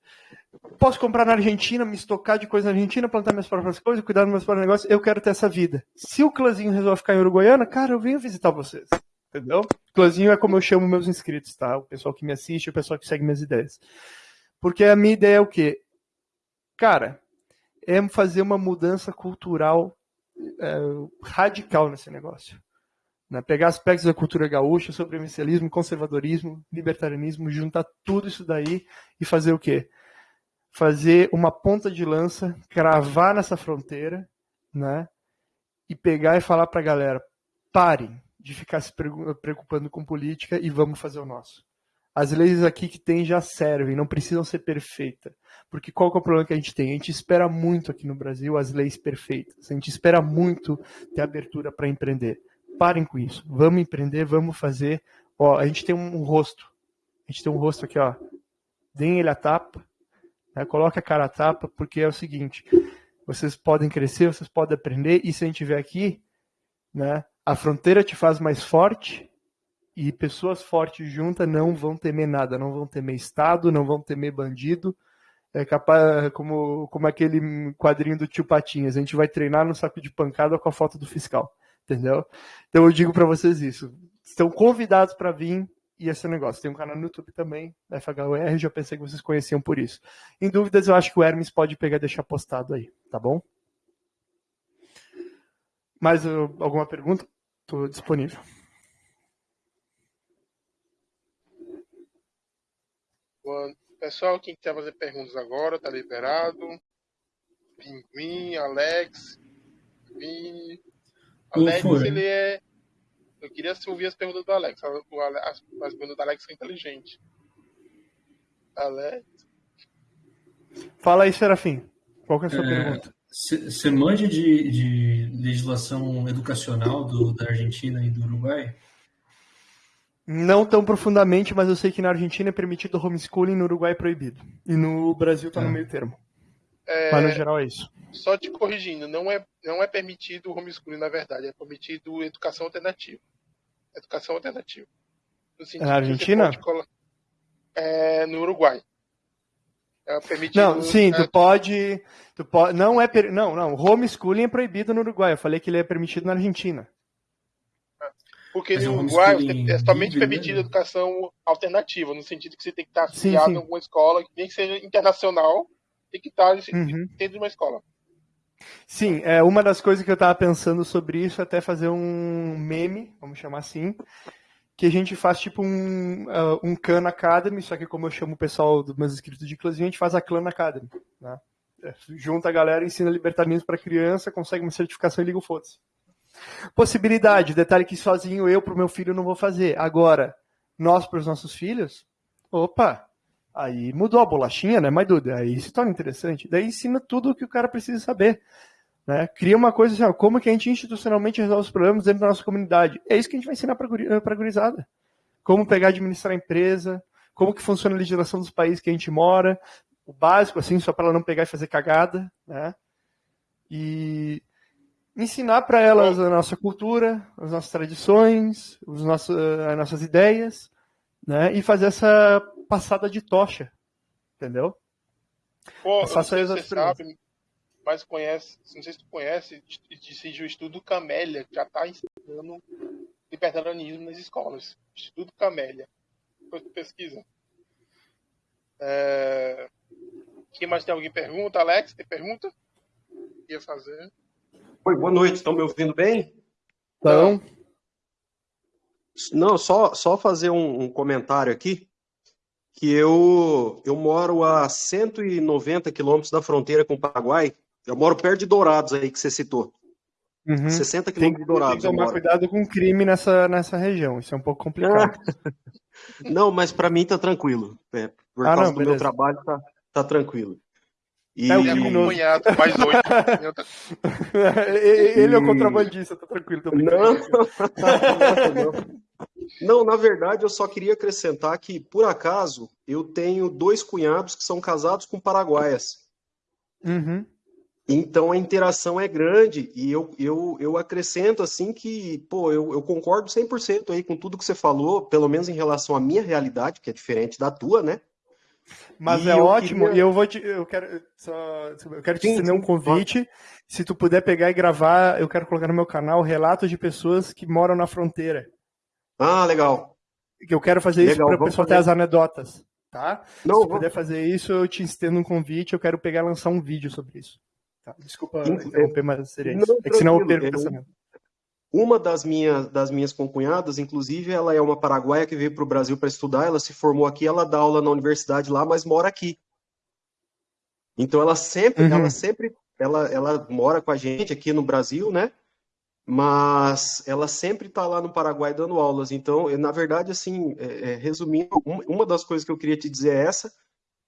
S2: Posso comprar na Argentina, me estocar de coisa na Argentina, plantar minhas próprias coisas, cuidar dos meus próprios negócios. Eu quero ter essa vida. Se o clãzinho resolve ficar em Uruguaiana, cara, eu venho visitar vocês. Entendeu? Clãzinho é como eu chamo meus inscritos, tá? O pessoal que me assiste, o pessoal que segue minhas ideias. Porque a minha ideia é o quê? Cara, é fazer uma mudança cultural é, radical nesse negócio. Né? Pegar aspectos da cultura gaúcha, sobrevivencialismo, conservadorismo, libertarianismo, juntar tudo isso daí e fazer o quê? Fazer uma ponta de lança, cravar nessa fronteira, né? E pegar e falar para a galera: parem de ficar se preocupando com política e vamos fazer o nosso. As leis aqui que tem já servem, não precisam ser perfeitas. Porque qual é o problema que a gente tem? A gente espera muito aqui no Brasil as leis perfeitas. A gente espera muito ter abertura para empreender. Parem com isso. Vamos empreender, vamos fazer. Ó, a gente tem um rosto. A gente tem um rosto aqui, ó. Deem ele a tapa. Né? Coloque a cara a tapa, porque é o seguinte: vocês podem crescer, vocês podem aprender, e se a gente tiver aqui, né, a fronteira te faz mais forte, e pessoas fortes juntas não vão temer nada, não vão temer Estado, não vão temer bandido. É capaz, como, como aquele quadrinho do tio Patinhas, a gente vai treinar no saco de pancada com a foto do fiscal, entendeu? Então eu digo para vocês isso. Estão convidados para vir e esse negócio. Tem um canal no YouTube também, FHUR, já pensei que vocês conheciam por isso. Em dúvidas, eu acho que o Hermes pode pegar e deixar postado aí, tá bom? Mais uh, alguma pergunta? Estou disponível.
S1: Pessoal, quem quiser fazer perguntas agora, tá liberado. Pinguim, Alex, Vini. Alex, ele é. Eu queria ouvir as perguntas do Alex. As, as perguntas do Alex são inteligentes. Alex.
S2: Fala aí, Serafim. Qual que é a sua é, pergunta?
S4: Você manja de, de legislação educacional do, da Argentina e do Uruguai?
S2: Não tão profundamente, mas eu sei que na Argentina é permitido homeschooling, no Uruguai é proibido. E no Brasil está no é. meio termo. É, mas no geral é isso.
S1: Só te corrigindo, não é, não é permitido homeschooling, na verdade, é permitido educação alternativa. Educação alternativa.
S2: na Argentina?
S1: É, no Uruguai.
S2: É permitido, não, sim, tu pode, tu pode. Não é. Per, não, não. Homeschooling é proibido no Uruguai. Eu falei que ele é permitido na Argentina.
S1: Porque Mas no Uruguai é somente permitida né? educação alternativa, no sentido que você tem que estar afiliado sim, sim. em alguma escola, nem que seja internacional, tem que estar uhum. dentro de uma escola.
S2: Sim, é uma das coisas que eu estava pensando sobre isso, até fazer um meme, vamos chamar assim, que a gente faz tipo um, uh, um Khan Academy, só que como eu chamo o pessoal dos meus inscritos de classe, a gente faz a Clan Academy. Né? É, junta a galera, ensina libertarismo para criança, consegue uma certificação e liga o foda-se. Possibilidade, detalhe que sozinho eu para o meu filho não vou fazer. Agora, nós para os nossos filhos, opa, aí mudou a bolachinha, né? Mas Duda, aí se torna interessante. Daí ensina tudo o que o cara precisa saber. Né? Cria uma coisa assim, ó, como que a gente institucionalmente resolve os problemas dentro da nossa comunidade. É isso que a gente vai ensinar para a gurizada. Como pegar e administrar a empresa, como que funciona a legislação dos países que a gente mora, o básico, assim, só para ela não pegar e fazer cagada, né? E ensinar para elas a nossa cultura, as nossas tradições, os nossos, as nossas ideias, né? E fazer essa passada de tocha, entendeu?
S1: Pô, se você sabe, mas conhece, não sei se tu conhece, existe o Estudo Camélia, que já está ensinando libertarianismo nas escolas. Estudo Camélia. Depois tu pesquisa. É... Quem mais tem alguém pergunta? Alex, tem pergunta? Ia fazer.
S5: Oi, boa noite. Estão me ouvindo bem?
S2: Então.
S5: Não, só, só fazer um, um, comentário aqui. Que eu, eu moro a 190 quilômetros da fronteira com o Paraguai. Eu moro perto de Dourados aí, que você citou.
S2: Uhum. 60 quilômetros de Dourados. Tem que tomar cuidado com crime nessa, nessa região. Isso é um pouco complicado.
S5: não, mas para mim tá tranquilo. É, por ah, causa não, do beleza. meu trabalho, tá, tá tranquilo.
S1: E... É o cunhado, mais oito.
S2: Ele é o contrabandista, tá tranquilo.
S5: Não. não. não, na verdade, eu só queria acrescentar que, por acaso, eu tenho dois cunhados que são casados com paraguaias.
S2: Uhum.
S5: Então a interação é grande e eu, eu, eu acrescento assim que, pô, eu, eu concordo 100% aí com tudo que você falou, pelo menos em relação à minha realidade, que é diferente da tua, né?
S2: Mas e é ótimo, queria... e eu vou te. Eu quero, só, eu quero te estender um convite. Se tu puder pegar e gravar, eu quero colocar no meu canal relatos de pessoas que moram na fronteira.
S5: Ah, legal.
S2: Que eu quero fazer legal, isso para o pessoal fazer. ter as anedotas. Tá? Não, Se puder fazer isso, eu te estendo um convite, eu quero pegar e lançar um vídeo sobre isso. Tá? Desculpa interromper, mas seria isso. Não, é que senão eu perco o pensamento.
S5: Uma das minhas, das minhas concunhadas, inclusive, ela é uma paraguaia que veio para o Brasil para estudar, ela se formou aqui, ela dá aula na universidade lá, mas mora aqui. Então ela sempre, uhum. ela sempre, ela, ela mora com a gente aqui no Brasil, né? Mas ela sempre está lá no Paraguai dando aulas. Então, eu, na verdade, assim, é, é, resumindo, um, uma das coisas que eu queria te dizer é essa.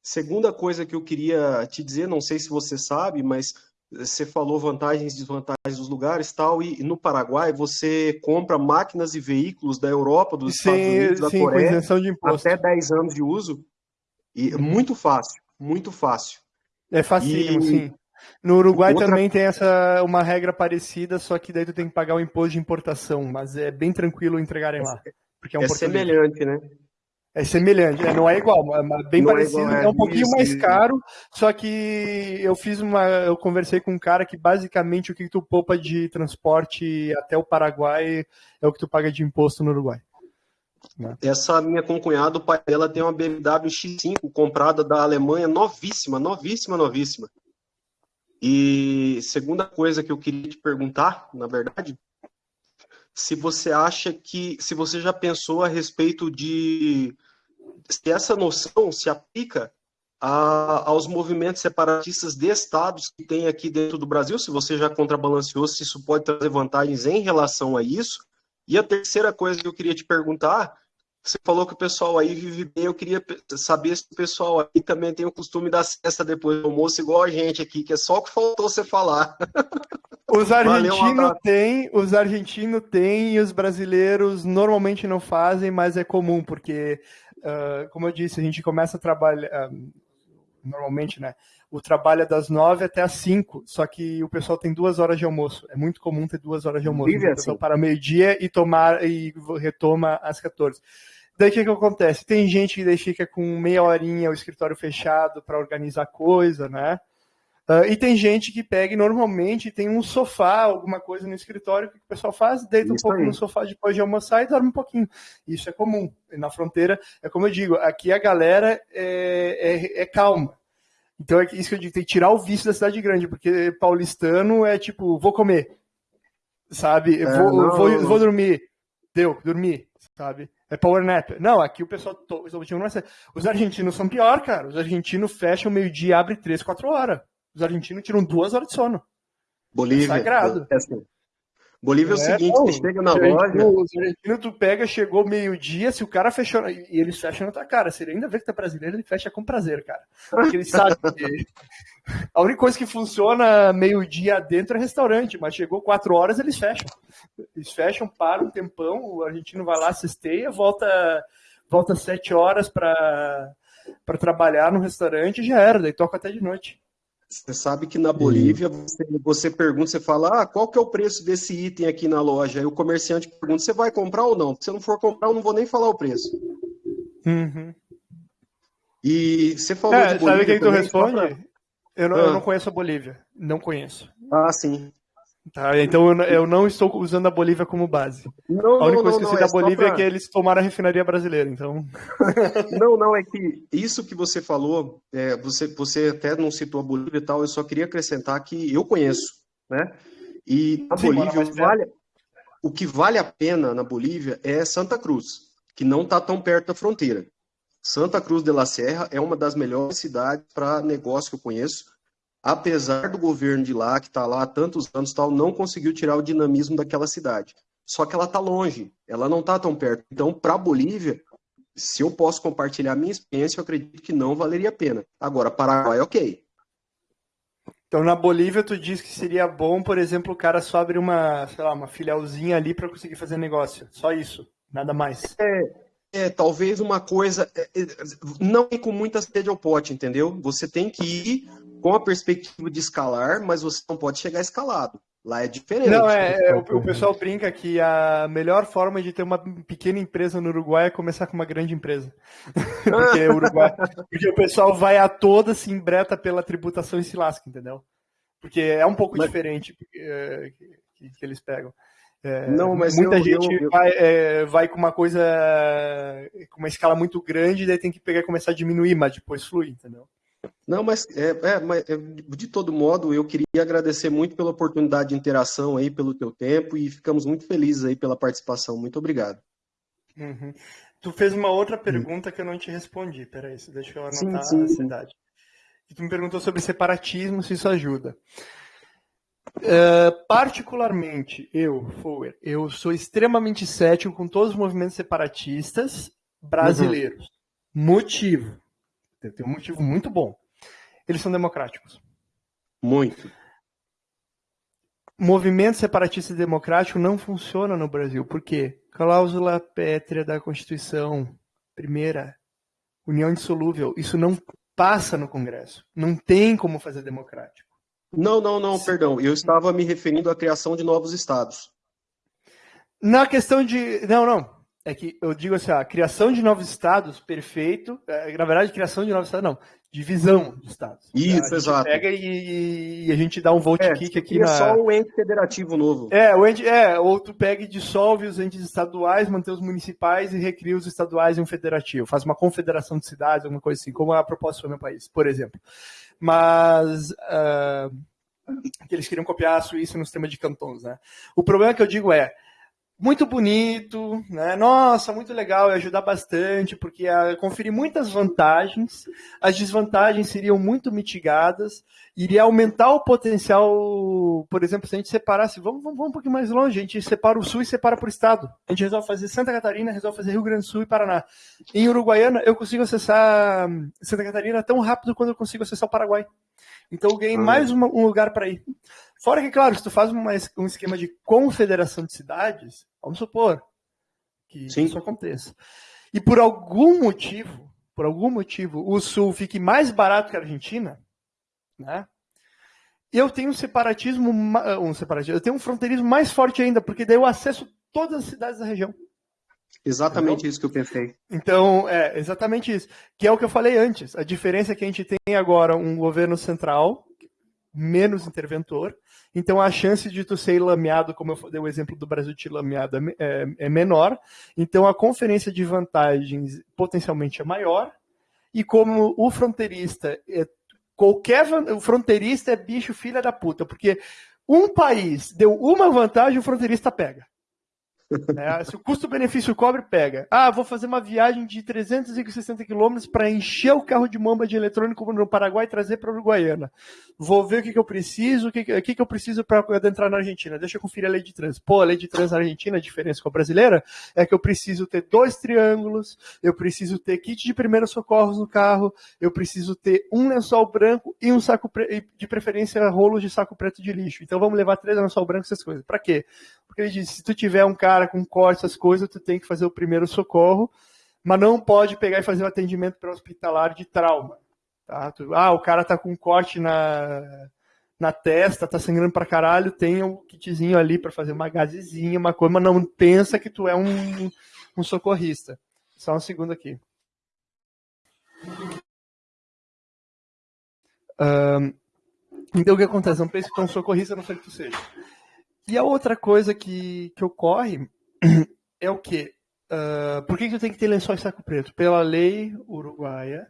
S5: Segunda coisa que eu queria te dizer, não sei se você sabe, mas você falou vantagens e desvantagens dos lugares tal, e, e no Paraguai você compra máquinas e veículos da Europa, dos
S2: sim,
S5: Estados Unidos, da
S2: sim,
S5: Coreia,
S2: imposto.
S5: até 10 anos de uso, e uhum. muito fácil, muito fácil.
S2: É facílimo, e... sim. No Uruguai Outra... também tem essa uma regra parecida, só que daí tu tem que pagar o imposto de importação, mas é bem tranquilo entregarem lá. Porque é, um
S5: é semelhante, né?
S2: É semelhante, é, não é igual, é bem não parecido, é, igual, é, é, um pouquinho isso, mais caro, só que eu fiz uma, eu conversei com um cara que basicamente o que tu poupa de transporte até o Paraguai é o que tu paga de imposto no Uruguai.
S5: Né? Essa minha concunhada, o pai dela tem uma BMW X5 comprada da Alemanha, novíssima, novíssima, novíssima. E segunda coisa que eu queria te perguntar, na verdade, se você acha que, se você já pensou a respeito de se essa noção se aplica a, aos movimentos separatistas de estados que tem aqui dentro do Brasil, se você já contrabalanceou, se isso pode trazer vantagens em relação a isso. E a terceira coisa que eu queria te perguntar, você falou que o pessoal aí vive bem, eu queria saber se o pessoal aí também tem o costume da cesta depois do almoço, igual a gente aqui, que é só o que faltou você falar.
S2: Os argentinos têm, os argentinos têm e os brasileiros normalmente não fazem, mas é comum, porque, uh, como eu disse, a gente começa a trabalhar, uh, normalmente, né? O trabalho é das nove até as cinco, só que o pessoal tem duas horas de almoço. É muito comum ter duas horas de almoço. Então, o pessoal assim. para meio-dia e tomar e retoma às 14. Daí o que, que acontece? Tem gente que daí fica com meia horinha o escritório fechado para organizar coisa, né? Uh, e tem gente que pega e normalmente tem um sofá, alguma coisa no escritório, o que o pessoal faz? Deita Isso um pouco aí. no sofá depois de almoçar e dorme um pouquinho. Isso é comum. E na fronteira, é como eu digo, aqui a galera é, é, é calma. Então é isso que eu digo, tem que tirar o vício da cidade grande, porque paulistano é tipo, vou comer, sabe? É, vou, não, vou, não. vou dormir. Deu, dormir, sabe? É power nap. Não, aqui o pessoal. Os argentinos são pior, cara. Os argentinos fecham meio-dia, abre três, quatro horas. Os argentinos tiram duas horas de sono.
S5: Bolívia. É sagrado. É assim. Bolívia é, é o seguinte, não, você chega na loja.
S2: O argentino tu pega, chegou meio-dia, se o cara fechou. E eles fecham na tua cara. Se ele ainda vê que tá brasileiro, ele fecha com prazer, cara. Porque ele sabe que. A única coisa que funciona meio-dia dentro é restaurante, mas chegou quatro horas, eles fecham. Eles fecham, param um tempão, o argentino vai lá, cesteia, volta, volta sete horas para trabalhar no restaurante e já era, daí toca até de noite.
S5: Você sabe que na Bolívia você, você, pergunta, você fala, ah, qual que é o preço desse item aqui na loja? Aí o comerciante pergunta, você vai comprar ou não? Se você não for comprar, eu não vou nem falar o preço.
S2: Uhum.
S5: E você falou
S2: é, de Bolívia. Sabe quem tu responde? Pra... Eu, não, ah. eu não conheço a Bolívia. Não conheço.
S5: Ah, sim.
S2: Tá, então eu, eu, não estou usando a Bolívia como base.
S5: Não,
S2: a única
S5: não,
S2: coisa que eu sei
S5: é
S2: da Bolívia pra... é que eles tomaram a refinaria brasileira, então.
S5: não, não, é que isso que você falou, é, você, você até não citou a Bolívia e tal, eu só queria acrescentar que eu conheço, né? E Sim, Bolívia, vale, o que vale a pena na Bolívia é Santa Cruz, que não está tão perto da fronteira. Santa Cruz de la Serra é uma das melhores cidades para negócio que eu conheço apesar do governo de lá, que está lá há tantos anos, tal, não conseguiu tirar o dinamismo daquela cidade. Só que ela está longe, ela não está tão perto. Então, para a Bolívia, se eu posso compartilhar a minha experiência, eu acredito que não valeria a pena. Agora, Paraguai, ok.
S2: Então, na Bolívia, tu diz que seria bom, por exemplo, o cara só abrir uma, sei lá, uma filialzinha ali para conseguir fazer negócio. Só isso, nada mais.
S5: É, é talvez uma coisa. É, é, não ir com muita sede ao pote, entendeu? Você tem que ir com a perspectiva de escalar, mas você não pode chegar escalado. Lá é diferente.
S2: Não, é, é o, o, pessoal brinca que a melhor forma de ter uma pequena empresa no Uruguai é começar com uma grande empresa. porque, o Uruguai, porque o pessoal vai a toda, se embreta pela tributação e se lasca, entendeu? Porque é um pouco mas... diferente é, que, que, eles pegam. É, não, mas muita eu, gente eu, eu... Vai, é, vai, com uma coisa com uma escala muito grande, daí tem que pegar e começar a diminuir, mas depois flui, entendeu?
S5: Não, mas, é, é, mas é, de todo modo, eu queria agradecer muito pela oportunidade de interação aí, pelo teu tempo, e ficamos muito felizes aí pela participação. Muito obrigado.
S2: Uhum. Tu fez uma outra pergunta que eu não te respondi. Peraí, deixa eu anotar sim, sim, a cidade. E tu me perguntou sobre separatismo, se isso ajuda. Uh, particularmente, eu, Fower, eu sou extremamente cético com todos os movimentos separatistas brasileiros. Uhum. Motivo. Tem um motivo muito bom. Eles são democráticos.
S5: Muito.
S2: Movimento separatista e democrático não funciona no Brasil. Por quê? Cláusula pétrea da Constituição. Primeira, união indissolúvel. Isso não passa no Congresso. Não tem como fazer democrático.
S5: Não, não, não, perdão. Eu estava me referindo à criação de novos estados.
S2: Na questão de. Não, não. É que eu digo assim, a criação de novos estados, perfeito. É, na verdade, criação de novos estados, não. Divisão de estados.
S5: Isso, exato.
S2: pega e, e, a gente dá um vote é, kick aqui
S5: na. só o ente federativo novo.
S2: É, o ente, é, ou tu pega e dissolve os entes estaduais, mantém os municipais e recria os estaduais em um federativo. Faz uma confederação de cidades, alguma coisa assim, como a proposta do meu país, por exemplo. Mas. Uh, que eles queriam copiar a Suíça no sistema de cantons, né? O problema que eu digo é muito bonito, né? Nossa, muito legal, ia ajudar bastante, porque ia conferir muitas vantagens, as desvantagens seriam muito mitigadas, iria aumentar o potencial, por exemplo, se a gente separasse, vamos, vamos, vamos um pouquinho mais longe, a gente separa o Sul e separa por Estado. A gente resolve fazer Santa Catarina, resolve fazer Rio Grande do Sul e Paraná. Em Uruguaiana, eu consigo acessar Santa Catarina tão rápido quanto eu consigo acessar o Paraguai. Então eu ganhei ah. mais uma, um lugar para ir. Fora que, claro, se tu faz uma, um esquema de confederação de cidades, vamos supor que Sim. isso aconteça. E por algum motivo, por algum motivo, o Sul fique mais barato que a Argentina, né? Eu tenho um separatismo, um separatismo, eu tenho um fronteirismo mais forte ainda, porque daí eu acesso todas as cidades da região.
S5: Exatamente Entendeu? isso que eu pensei.
S2: Então, é exatamente isso. Que é o que eu falei antes. A diferença é que a gente tem agora um governo central menos interventor. Então a chance de tu ser lameado, como eu dei o exemplo do Brasil te lameado, é, é, é menor. Então a conferência de vantagens potencialmente é maior. E como o fronteirista é qualquer o fronteirista é bicho filha da puta, porque um país deu uma vantagem, o fronteirista pega. É, se o custo-benefício cobre, pega. Ah, vou fazer uma viagem de 360 quilômetros para encher o carro de mamba de eletrônico no Paraguai e trazer para a Uruguaiana. Vou ver o que, que eu preciso, o que, que, que eu preciso para adentrar na Argentina. Deixa eu conferir a lei de trânsito. Pô, a lei de trânsito na Argentina, a diferença com a brasileira é que eu preciso ter dois triângulos, eu preciso ter kit de primeiros socorros no carro, eu preciso ter um lençol branco e um saco de preferência rolo de saco preto de lixo. Então vamos levar três lençol branco essas coisas. Para quê? Porque ele diz, se tu tiver um cara com corte, essas coisas, tu tem que fazer o primeiro socorro, mas não pode pegar e fazer o atendimento pré-hospitalar de trauma. Tá? Tu, ah, o cara tá com corte na, na testa, tá sangrando pra caralho, tem um kitzinho ali para fazer uma gazezinha, uma coisa, mas não pensa que tu é um, um socorrista. Só um segundo aqui. Um, então o que acontece? Não pense que tu é um socorrista, não sei que tu seja. E a outra coisa que, que ocorre é o quê? Uh, por que, que tu tem que ter lençóis saco preto? Pela lei uruguaia,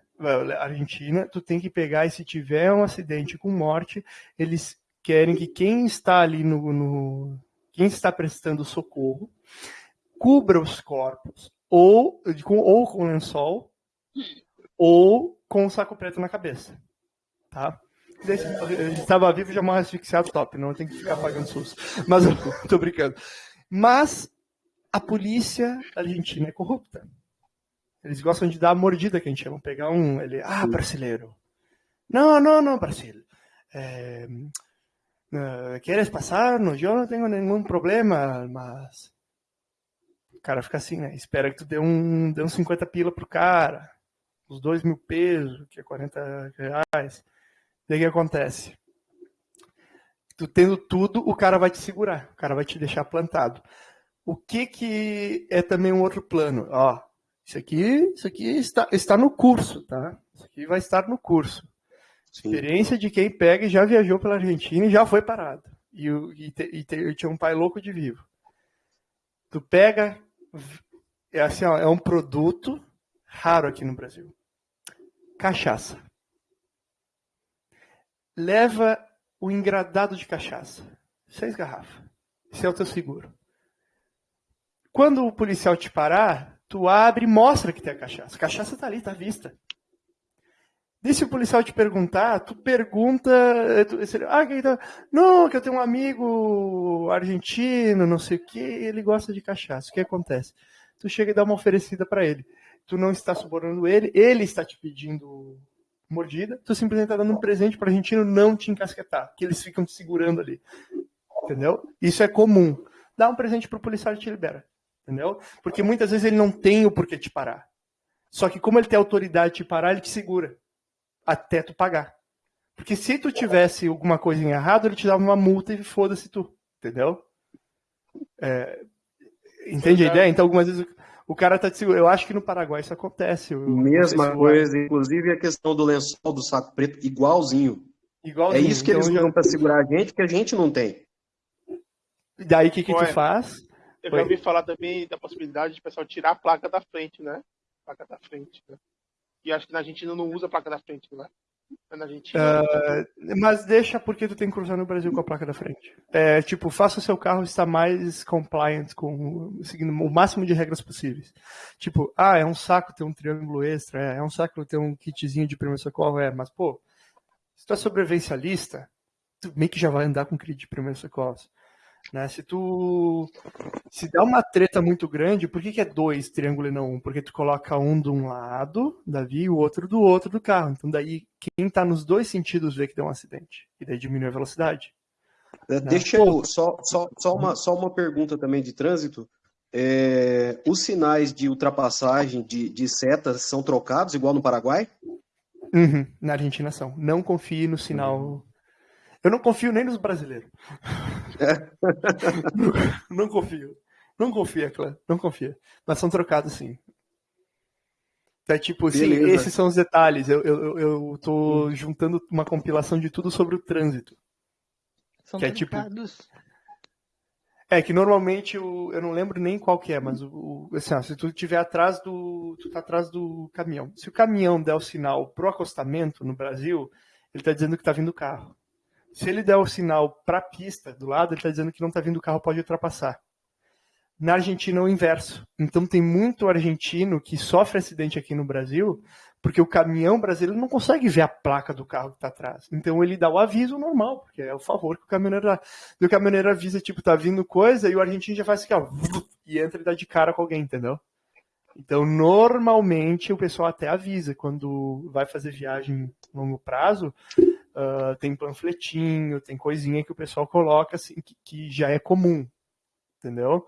S2: argentina, tu tem que pegar e se tiver um acidente com morte, eles querem que quem está ali no, no quem está prestando socorro cubra os corpos ou com, ou com lençol ou com o saco preto na cabeça, tá? Estava vivo já morre asfixiado, top. Não tem que ficar pagando SUS. Mas tô brincando. Mas a polícia argentina é corrupta. Eles gostam de dar a mordida que a gente chama. Pegar um. Ele, ah, brasileiro. Não, não, não, Brasil. É, uh, ¿Quieres passar-nos? Eu não tenho nenhum problema, mas. O cara fica assim, né? Espera que tu dê um, dê um 50 pila pro cara. Os dois mil pesos, que é 40 reais. Daí o que acontece? Tu tendo tudo, o cara vai te segurar, o cara vai te deixar plantado. O que que é também um outro plano? Ó, isso aqui, isso aqui está, está no curso, tá? Isso aqui vai estar no curso. Sim. Experiência de quem pega e já viajou pela Argentina e já foi parado. E, e, e, e tinha um pai louco de vivo. Tu pega, é assim, ó, é um produto raro aqui no Brasil. Cachaça leva o engradado de cachaça. Seis garrafas. Esse é o teu seguro. Quando o policial te parar, tu abre e mostra que tem a cachaça. A cachaça tá ali, tá à vista. E se o policial te perguntar, tu pergunta. Tu, ah, que tá... Não, que eu tenho um amigo argentino, não sei o que, ele gosta de cachaça. O que acontece? Tu chega e dá uma oferecida para ele. Tu não está subornando ele, ele está te pedindo mordida, tu simplesmente está dando um presente para o argentino não te encasquetar, que eles ficam te segurando ali. Entendeu? Isso é comum. Dá um presente pro policial e te libera. Entendeu? Porque muitas vezes ele não tem o porquê te parar. Só que como ele tem autoridade de te parar, ele te segura até tu pagar. Porque se tu tivesse alguma coisa errado, ele te dava uma multa e foda-se tu. Entendeu? É, entende a ideia? Então, algumas vezes o cara tá te segurando. Eu acho que no Paraguai isso acontece. Eu
S5: Mesma coisa, vai. inclusive a questão do lençol do saco preto, igualzinho. igualzinho. É isso que então, eles usam já... para segurar a gente, que a gente não tem.
S2: E daí o que, que tu faz?
S1: Eu já ouvi falar também da possibilidade de o pessoal tirar a placa da frente, né? Placa da frente, né? E acho que na Argentina não usa a placa da frente, né?
S2: Uh, mas deixa porque tu tem que cruzar no Brasil com a placa da frente. É, tipo, faça o seu carro estar mais compliant com seguindo o máximo de regras possíveis. Tipo, ah, é um saco ter um triângulo extra, é, é um saco ter um kitzinho de primeiro socorro, é, mas pô, se tu é sobrevivencialista, tu meio que já vai andar com kit de primeiro socorro. Né? Se tu se dá uma treta muito grande, por que, que é dois triângulo e não um? Porque tu coloca um de um lado da via e o outro do outro do carro. Então daí quem está nos dois sentidos vê que deu um acidente e daí diminui a velocidade.
S5: É, né? Deixa eu só, só, só, uma, só uma pergunta também de trânsito. É, os sinais de ultrapassagem de, de setas são trocados igual no Paraguai?
S2: Uhum, na Argentina são. Não confie no sinal eu não confio nem nos brasileiros. Não, não, confio. Não confia, Clã. Não confia. Mas são trocados sim. É tipo assim, esses são os detalhes. Eu, eu, eu tô hum. juntando uma compilação de tudo sobre o trânsito.
S6: São que trocados. É, tipo,
S2: é que normalmente o, eu não lembro nem qual que é, mas o, assim, ó, se tu estiver atrás do. Tu tá atrás do caminhão. Se o caminhão der o sinal pro acostamento no Brasil, ele tá dizendo que tá vindo o carro. Se ele der o sinal para a pista do lado, ele está dizendo que não está vindo o carro, pode ultrapassar. Na Argentina é o inverso. Então tem muito argentino que sofre acidente aqui no Brasil porque o caminhão brasileiro não consegue ver a placa do carro que está atrás. Então ele dá o aviso normal, porque é o favor que o caminhoneiro dá. E o caminhoneiro avisa, tipo, tá vindo coisa, e o argentino já faz assim, ó, e entra e dá de cara com alguém, entendeu? Então, normalmente, o pessoal até avisa quando vai fazer viagem longo prazo, Uh, tem panfletinho, tem coisinha que o pessoal coloca assim, que, que já é comum, entendeu?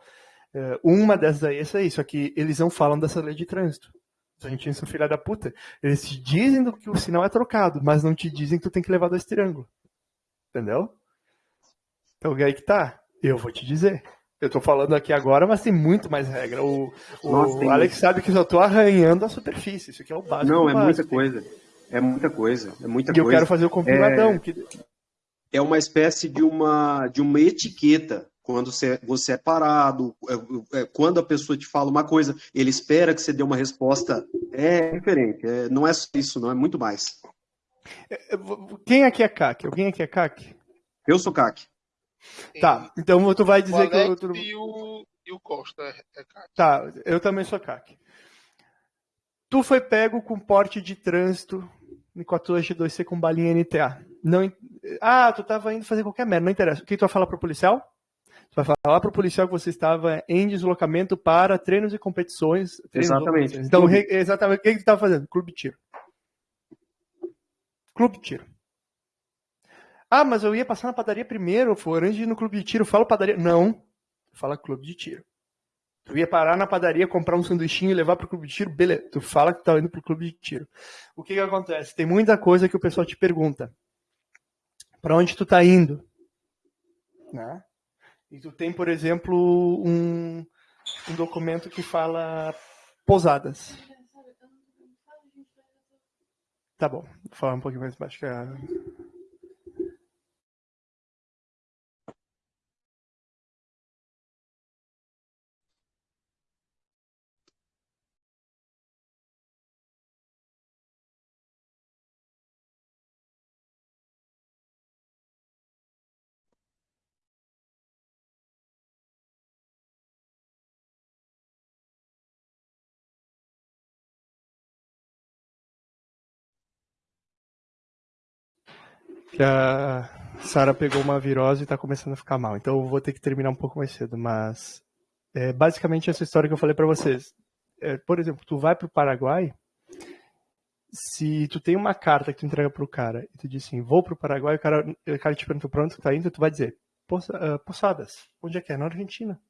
S2: Uh, uma dessas aí é aí, só que eles não falam dessa lei de trânsito. A gente são filha da puta. Eles te dizem que o sinal é trocado, mas não te dizem que tu tem que levar dois triângulos. Entendeu? Então aí que tá. Eu vou te dizer. Eu tô falando aqui agora, mas tem muito mais regra. O, o Nossa, Alex sabe que eu só tô arranhando a superfície. Isso aqui é o básico.
S5: Não,
S2: é
S5: básico. muita coisa. É muita coisa, é muita
S2: e
S5: coisa.
S2: eu quero fazer o compiladão. É, que...
S5: é uma espécie de uma, de uma etiqueta. Quando você, você é parado, é, é, quando a pessoa te fala uma coisa, ele espera que você dê uma resposta. É diferente, é, não é só isso, não, é muito mais.
S2: É, quem aqui é CAC? Alguém aqui é CAC?
S5: Eu sou CAC.
S2: Tá, então tu vai dizer
S1: o
S2: que eu.
S1: E o, e o Costa é CAC.
S2: Tá, eu também sou CAC. Tu foi pego com porte de trânsito 14G2C com balinha NTA. Não, ah, tu estava indo fazer qualquer merda, não interessa. O que tu vai falar pro policial? Tu vai falar pro policial que você estava em deslocamento para treinos e competições.
S5: Treinos exatamente.
S2: Então, re, exatamente. O que, que tu estava fazendo? Clube de tiro. Clube de tiro. Ah, mas eu ia passar na padaria primeiro, for antes de ir no clube de tiro. Fala padaria. Não. Fala clube de tiro. Tu ia parar na padaria, comprar um sanduichinho e levar pro clube de tiro, beleza. Tu fala que tá indo pro clube de tiro. O que que acontece? Tem muita coisa que o pessoal te pergunta. Para onde tu tá indo? Né? E tu tem, por exemplo, um, um documento que fala pousadas. Tá bom, vou falar um pouquinho mais baixo que a... que a Sara pegou uma virose e tá começando a ficar mal. Então eu vou ter que terminar um pouco mais cedo, mas é basicamente essa história que eu falei para vocês. É, por exemplo, tu vai pro Paraguai, se tu tem uma carta que tu entrega pro cara e tu diz assim, vou pro Paraguai, o cara, o cara te pergunta pra onde tu tá indo, tu vai dizer, ah, Poçadas, onde é que é? Na Argentina.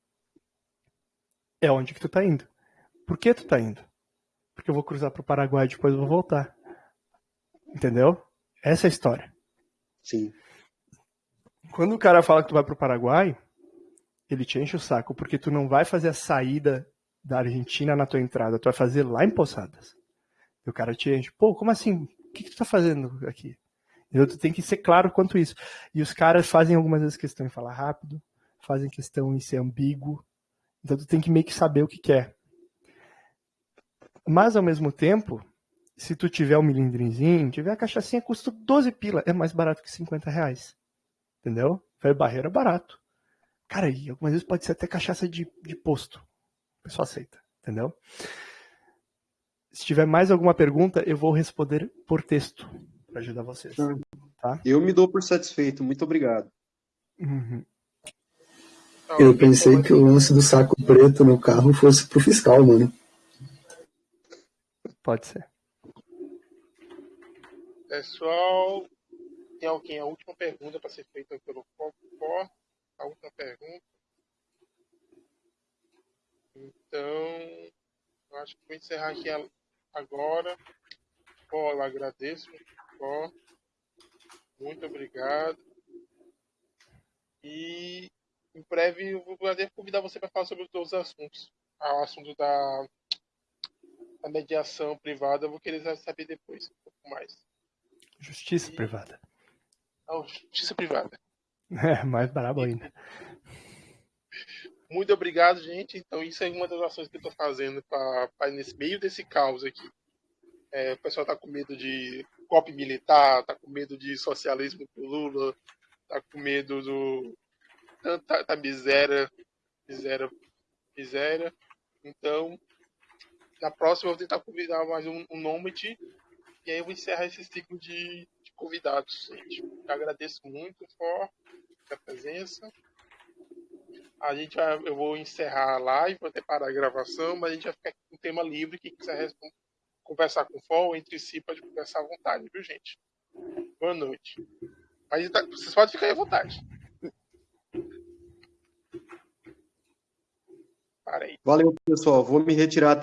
S2: É onde que tu tá indo. Por que tu tá indo? Porque eu vou cruzar pro Paraguai e depois eu vou voltar. Entendeu? Essa é a história.
S5: Sim.
S2: Quando o cara fala que tu vai pro Paraguai, ele te enche o saco, porque tu não vai fazer a saída da Argentina na tua entrada, tu vai fazer lá em Poçadas. E o cara te enche, pô, como assim? O que, que tu tá fazendo aqui? Então tu tem que ser claro quanto isso. E os caras fazem algumas vezes questão em falar rápido, fazem questão em ser ambíguo. Então tu tem que meio que saber o que quer. Mas ao mesmo tempo, se tu tiver um milindrinzinho, tiver a cachaçinha, custa 12 pila. É mais barato que 50 reais. Entendeu? Foi barreira barato. Cara, e algumas vezes pode ser até cachaça de, de posto. O pessoal aceita, entendeu? Se tiver mais alguma pergunta, eu vou responder por texto para ajudar vocês. Tá?
S5: Eu me dou por satisfeito, muito obrigado.
S2: Uhum.
S7: Eu pensei que o lance do saco preto no carro fosse pro fiscal, mano.
S2: Pode ser.
S1: Pessoal, tem alguém? A última pergunta para ser feita pelo Popó. A última pergunta. Então, acho que vou encerrar aqui agora. Eu agradeço. Pô, muito obrigado. E em breve eu vou poder convidar você para falar sobre os outros assuntos. O assunto da, da mediação privada, eu vou querer saber depois um pouco mais.
S2: Justiça privada.
S1: Justiça privada.
S2: É, mais brabo ainda.
S1: Muito obrigado, gente. Então, isso é uma das ações que eu estou fazendo para nesse meio desse caos aqui. É, o pessoal está com medo de golpe militar, está com medo de socialismo pro Lula, está com medo do tanta tá miséria, miséria, miséria. Então, na próxima eu vou tentar convidar mais um, um nômade e aí eu vou encerrar esse ciclo de, de convidados, gente. Eu agradeço muito por a presença. A gente vai, eu vou encerrar a live, vou até parar a gravação, mas a gente vai ficar com o tema livre. Quem quiser conversar com o FOL entre si, pode conversar à vontade, viu, gente? Boa noite. Mas tá, vocês podem ficar à vontade. Para aí.
S5: Valeu, pessoal. Vou me retirar também.